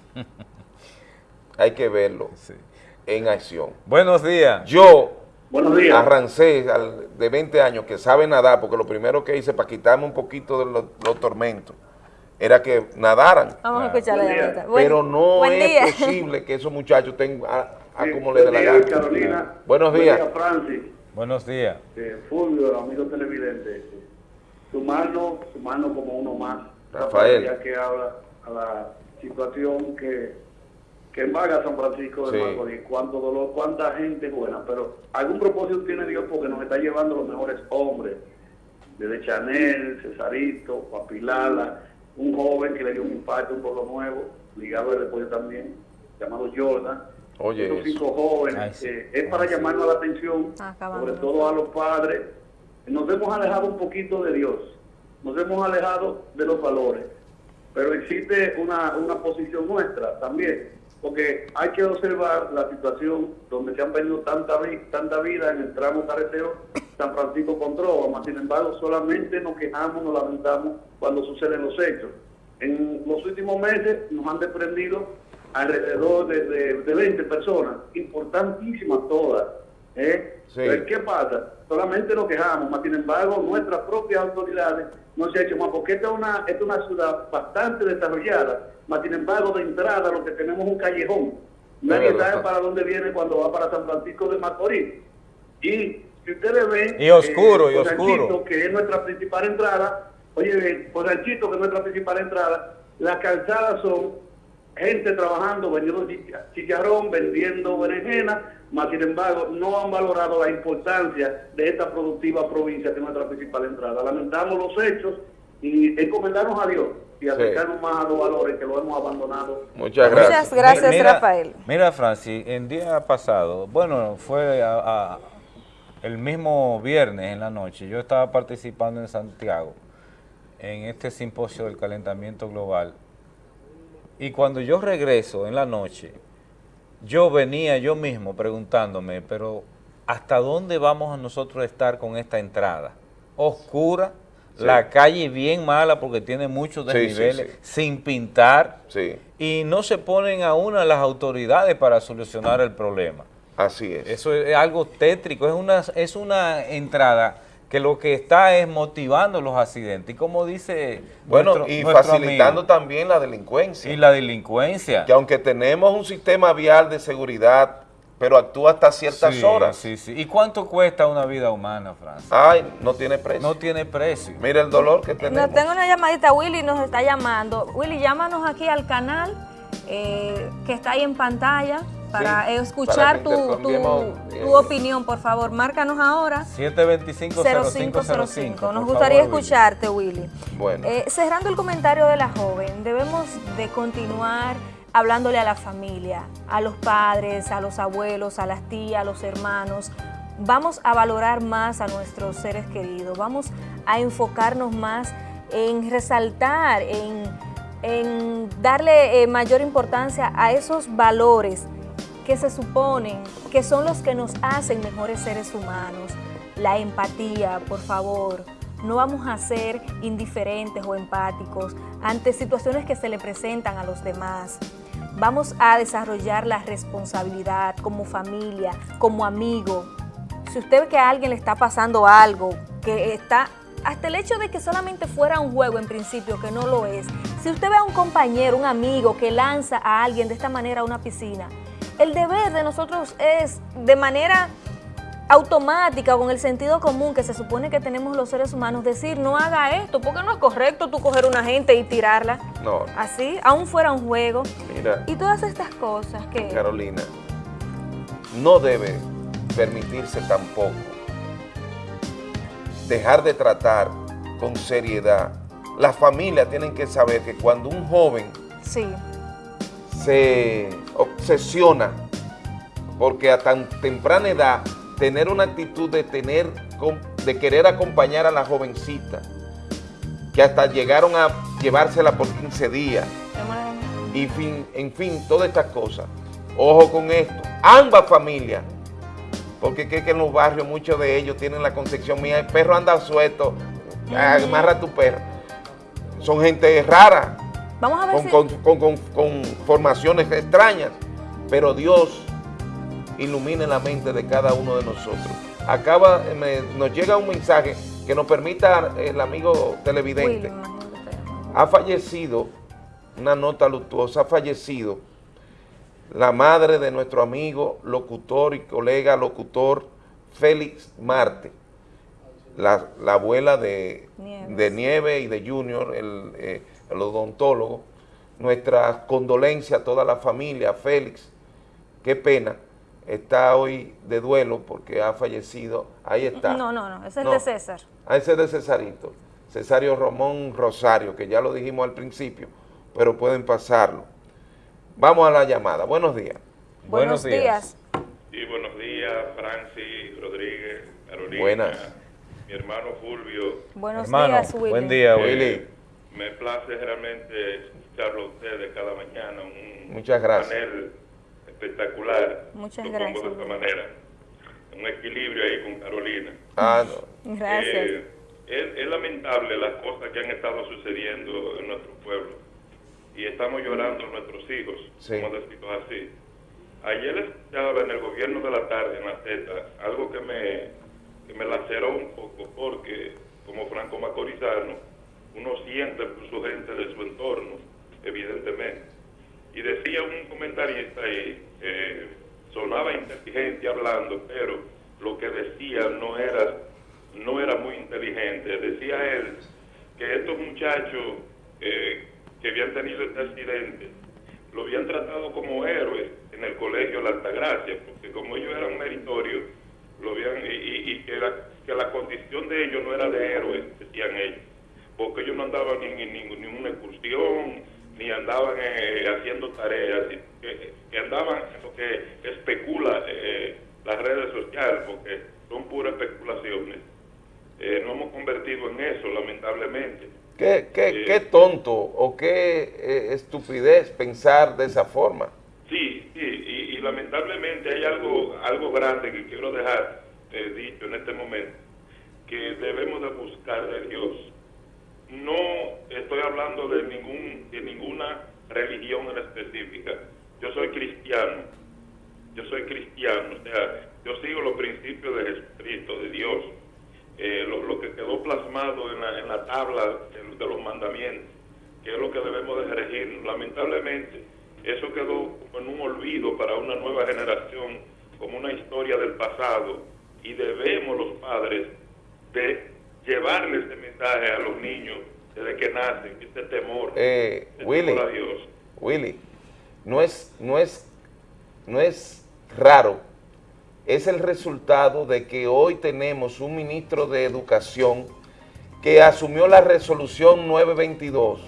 hay que verlo en acción. Buenos días. Yo Buenos días. arrancé al- de 20 años que sabe nadar, porque lo primero que hice para quitarme un poquito de los, los tormentos era que nadaran. Vamos a escuchar la Pero no buen es día. posible que esos muchachos tengan a, a Sí, como le dé la gana. Carolina. Buenos Buen días. día, Francis. Buenos días. Eh, Fulvio, amigo televidente. Sumarnos, sumarnos como uno más. Rafael. Ya que habla a la situación que, que embarga a San Francisco de Sí. Macorís. Cuánto dolor, cuánta gente buena. Pero algún propósito tiene Dios porque nos está llevando los mejores hombres. Desde Chanel, Cesarito, Papilala, un joven que le dio un impacto, un poco nuevo, ligado al deporte también, llamado Jordan. Oye, Estos eso. cinco jóvenes. Ay, sí. eh, es para llamarnos la atención, Acabando. sobre todo a los padres. Nos hemos alejado un poquito de Dios, nos hemos alejado de los valores, pero existe una, una posición nuestra también, porque hay que observar la situación donde se han perdido tanta, vi- tanta vida en el tramo carretero San Francisco con Trova, mas sin embargo solamente nos quejamos, nos lamentamos cuando suceden los hechos. En los últimos meses nos han desprendido alrededor de, de, de 20 personas, importantísimas todas. ¿eh? Pero, ¿Qué pasa? Solamente nos quejamos, mas sin embargo nuestras propias autoridades no se han hecho más, porque esta es una, esta es una ciudad bastante desarrollada, mas sin embargo de entrada lo que tenemos es un callejón. Nadie sabe para dónde viene cuando va para San Francisco de Macorís. Y si ustedes ven... Y oscuro, y Posanchito, oscuro. que es nuestra principal entrada, oye, Posanchito, que es nuestra principal entrada, las calzadas son gente trabajando, vendiendo chicha- chicharrón, vendiendo berenjena, mas sin embargo no han valorado la importancia de esta productiva provincia que es nuestra principal entrada. Lamentamos los hechos y encomendarnos a Dios y acercarnos más a los valores que lo hemos abandonado. Muchas gracias. Muchas gracias, Mira- Rafael. Mira, Francis, el día pasado, bueno, fue a- a- el mismo viernes en la noche, yo estaba participando en Santiago en este simposio del calentamiento global y cuando yo regreso en la noche, yo venía yo mismo preguntándome, pero ¿hasta dónde vamos a nosotros a estar con esta entrada? Oscura, Sí. la calle bien mala porque tiene muchos sí, desniveles, sí. sin pintar, y no se ponen a una las autoridades para solucionar el problema. Así es. Eso es algo tétrico, es una, es una entrada que lo que está es motivando los accidentes. Y como dice Bueno, nuestro- y nuestro facilitando amigo, también la delincuencia. y la delincuencia. Que aunque tenemos un sistema vial de seguridad, pero actúa hasta ciertas Sí, horas. Sí, sí. ¿Y cuánto cuesta una vida humana, Francis? Ay, no tiene precio. No tiene precio. Mira el dolor que tenemos. Nos tengo una llamadita, Willy nos está llamando. Willy, llámanos aquí al canal eh, que está ahí en pantalla para Sí, escuchar para tu, eh, tu opinión, por favor. Márcanos ahora. 725-0505. 0505. Nos gustaría favor, escucharte, Willy. Bueno. Eh, cerrando el comentario de la joven, debemos de continuar hablándole a la familia, a los padres, a los abuelos, a las tías, a los hermanos. Vamos a valorar más a nuestros seres queridos, vamos a enfocarnos más en resaltar, en, en darle eh, mayor importancia a esos valores que se suponen que son los que nos hacen mejores seres humanos. La empatía, por favor. No vamos a ser indiferentes o empáticos ante situaciones que se le presentan a los demás. Vamos a desarrollar la responsabilidad como familia, como amigo. Si usted ve que a alguien le está pasando algo, que está hasta el hecho de que solamente fuera un juego en principio, que no lo es. Si usted ve a un compañero, un amigo que lanza a alguien de esta manera a una piscina, el deber de nosotros es de manera automática, con el sentido común que se supone que tenemos los seres humanos, decir no haga esto, porque no es correcto tú coger una gente y tirarla No, así, aún fuera un juego. mira, Y todas estas cosas que... Carolina, no debe permitirse tampoco dejar de tratar con seriedad. Las familias tienen que saber que cuando un joven Sí, se obsesiona porque a tan temprana edad tener una actitud de tener de querer acompañar a la jovencita que hasta llegaron a llevársela por 15 días y fin, en fin, todas estas cosas. Ojo con esto, ambas familias, porque que, que en los barrios muchos de ellos tienen la concepción mía, el perro anda suelto, amarra a tu perro. Son gente rara, Vamos a ver con, si... con- con- con- formaciones extrañas, pero Dios ilumine la mente de cada uno de nosotros. Acaba, me- nos llega un mensaje que nos permita el amigo televidente. Ha fallecido, una nota luctuosa, ha fallecido la madre de nuestro amigo, locutor y colega locutor Félix Marte, la, la abuela de Nieves. de Nieve y de Junior, el, eh, el odontólogo. Nuestra condolencia a toda la familia, Félix, qué pena, está hoy de duelo porque ha fallecido, ahí está. No, no, no, ese es No. de César. Ah, ese es de Cesarito, Cesario Romón Rosario, que ya lo dijimos al principio, pero pueden pasarlo. Vamos a la llamada. Buenos días. Buenos días. Sí, buenos días, Francis, Rodríguez, Carolina. Buenas. Mi hermano Fulvio. Buenos Hermano, días, Willy. buen día, Eh, Willy. Me place realmente escucharlo a ustedes cada mañana. Un Muchas gracias. panel espectacular. Muchas Lo gracias, pongo de esta manera. Un equilibrio ahí con Carolina. Ah, no. Gracias. Eh, es, es lamentable las cosas que han estado sucediendo en nuestro pueblo. y estamos llorando nuestros hijos, Sí. como decirlo así. Ayer escuchaba en el gobierno de la tarde, en la Z, algo que me, que me laceró un poco, porque como franco macorizano, uno siente su gente de su entorno, evidentemente. Y decía un comentarista ahí, eh, sonaba inteligente hablando, pero lo que decía no era, no era muy inteligente. Decía él que estos muchachos eh, que habían tenido este accidente lo habían tratado como héroes en el colegio La Altagracia, porque como ellos eran meritorios, lo habían, y, y- y que, la, que la condición de ellos no era de héroes, decían ellos, porque ellos no andaban ni en ni, ni una excursión, ni andaban eh, haciendo tareas, y que, que andaban en lo que especula eh, las redes sociales, porque son puras especulaciones. Eh, no hemos convertido en eso, lamentablemente. ¿Qué, qué, qué tonto o qué eh, estupidez pensar de esa forma? Sí, sí, y, y lamentablemente hay algo, algo grande que quiero dejar eh, dicho en este momento, que debemos de buscar de Dios. No estoy hablando de, ningún, de ninguna religión en específica. Yo soy cristiano, yo soy cristiano, o sea, yo sigo los principios de Jesucristo, de Dios, eh, lo, que quedó plasmado en la, en la tabla de, los mandamientos, que es lo que debemos de regir. Lamentablemente, eso quedó en un olvido para una nueva generación, como una historia del pasado, y debemos los padres de llevarle este mensaje a los niños desde que nacen, este temor, Eh, este Willy, temor a Dios. Willy, no es, no es, no es raro, es el resultado de que hoy tenemos un ministro de Educación que asumió la resolución 922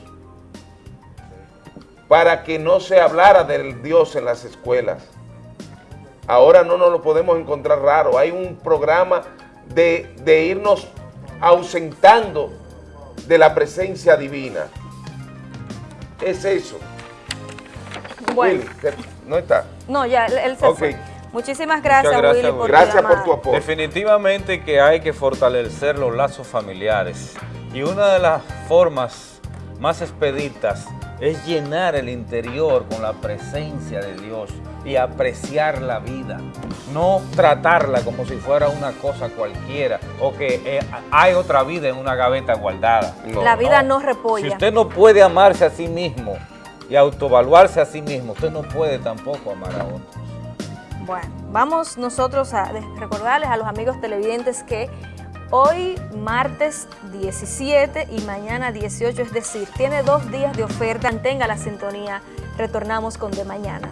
para que no se hablara del Dios en las escuelas. Ahora no nos lo podemos encontrar raro. Hay un programa de, de irnos ausentando de la presencia divina. Es eso. Bueno, Willy, ¿qué- no está. no, ya, él, se Ok. fue. Muchísimas gracias, Muchas gracias, Willy, por Gracias tu por tu apoyo. Definitivamente que hay que fortalecer los lazos familiares y una de las formas más expeditas es llenar el interior con la presencia de Dios y apreciar la vida, no tratarla como si fuera una cosa cualquiera o que eh, hay otra vida en una gaveta guardada. La vida no repolla. Si usted no puede amarse a sí mismo y autoevaluarse a sí mismo, usted no puede tampoco amar a otros. Bueno, vamos nosotros a recordarles a los amigos televidentes que hoy martes 17 y mañana 18, es decir, tiene dos días de oferta. Mantenga la sintonía. Retornamos con de mañana.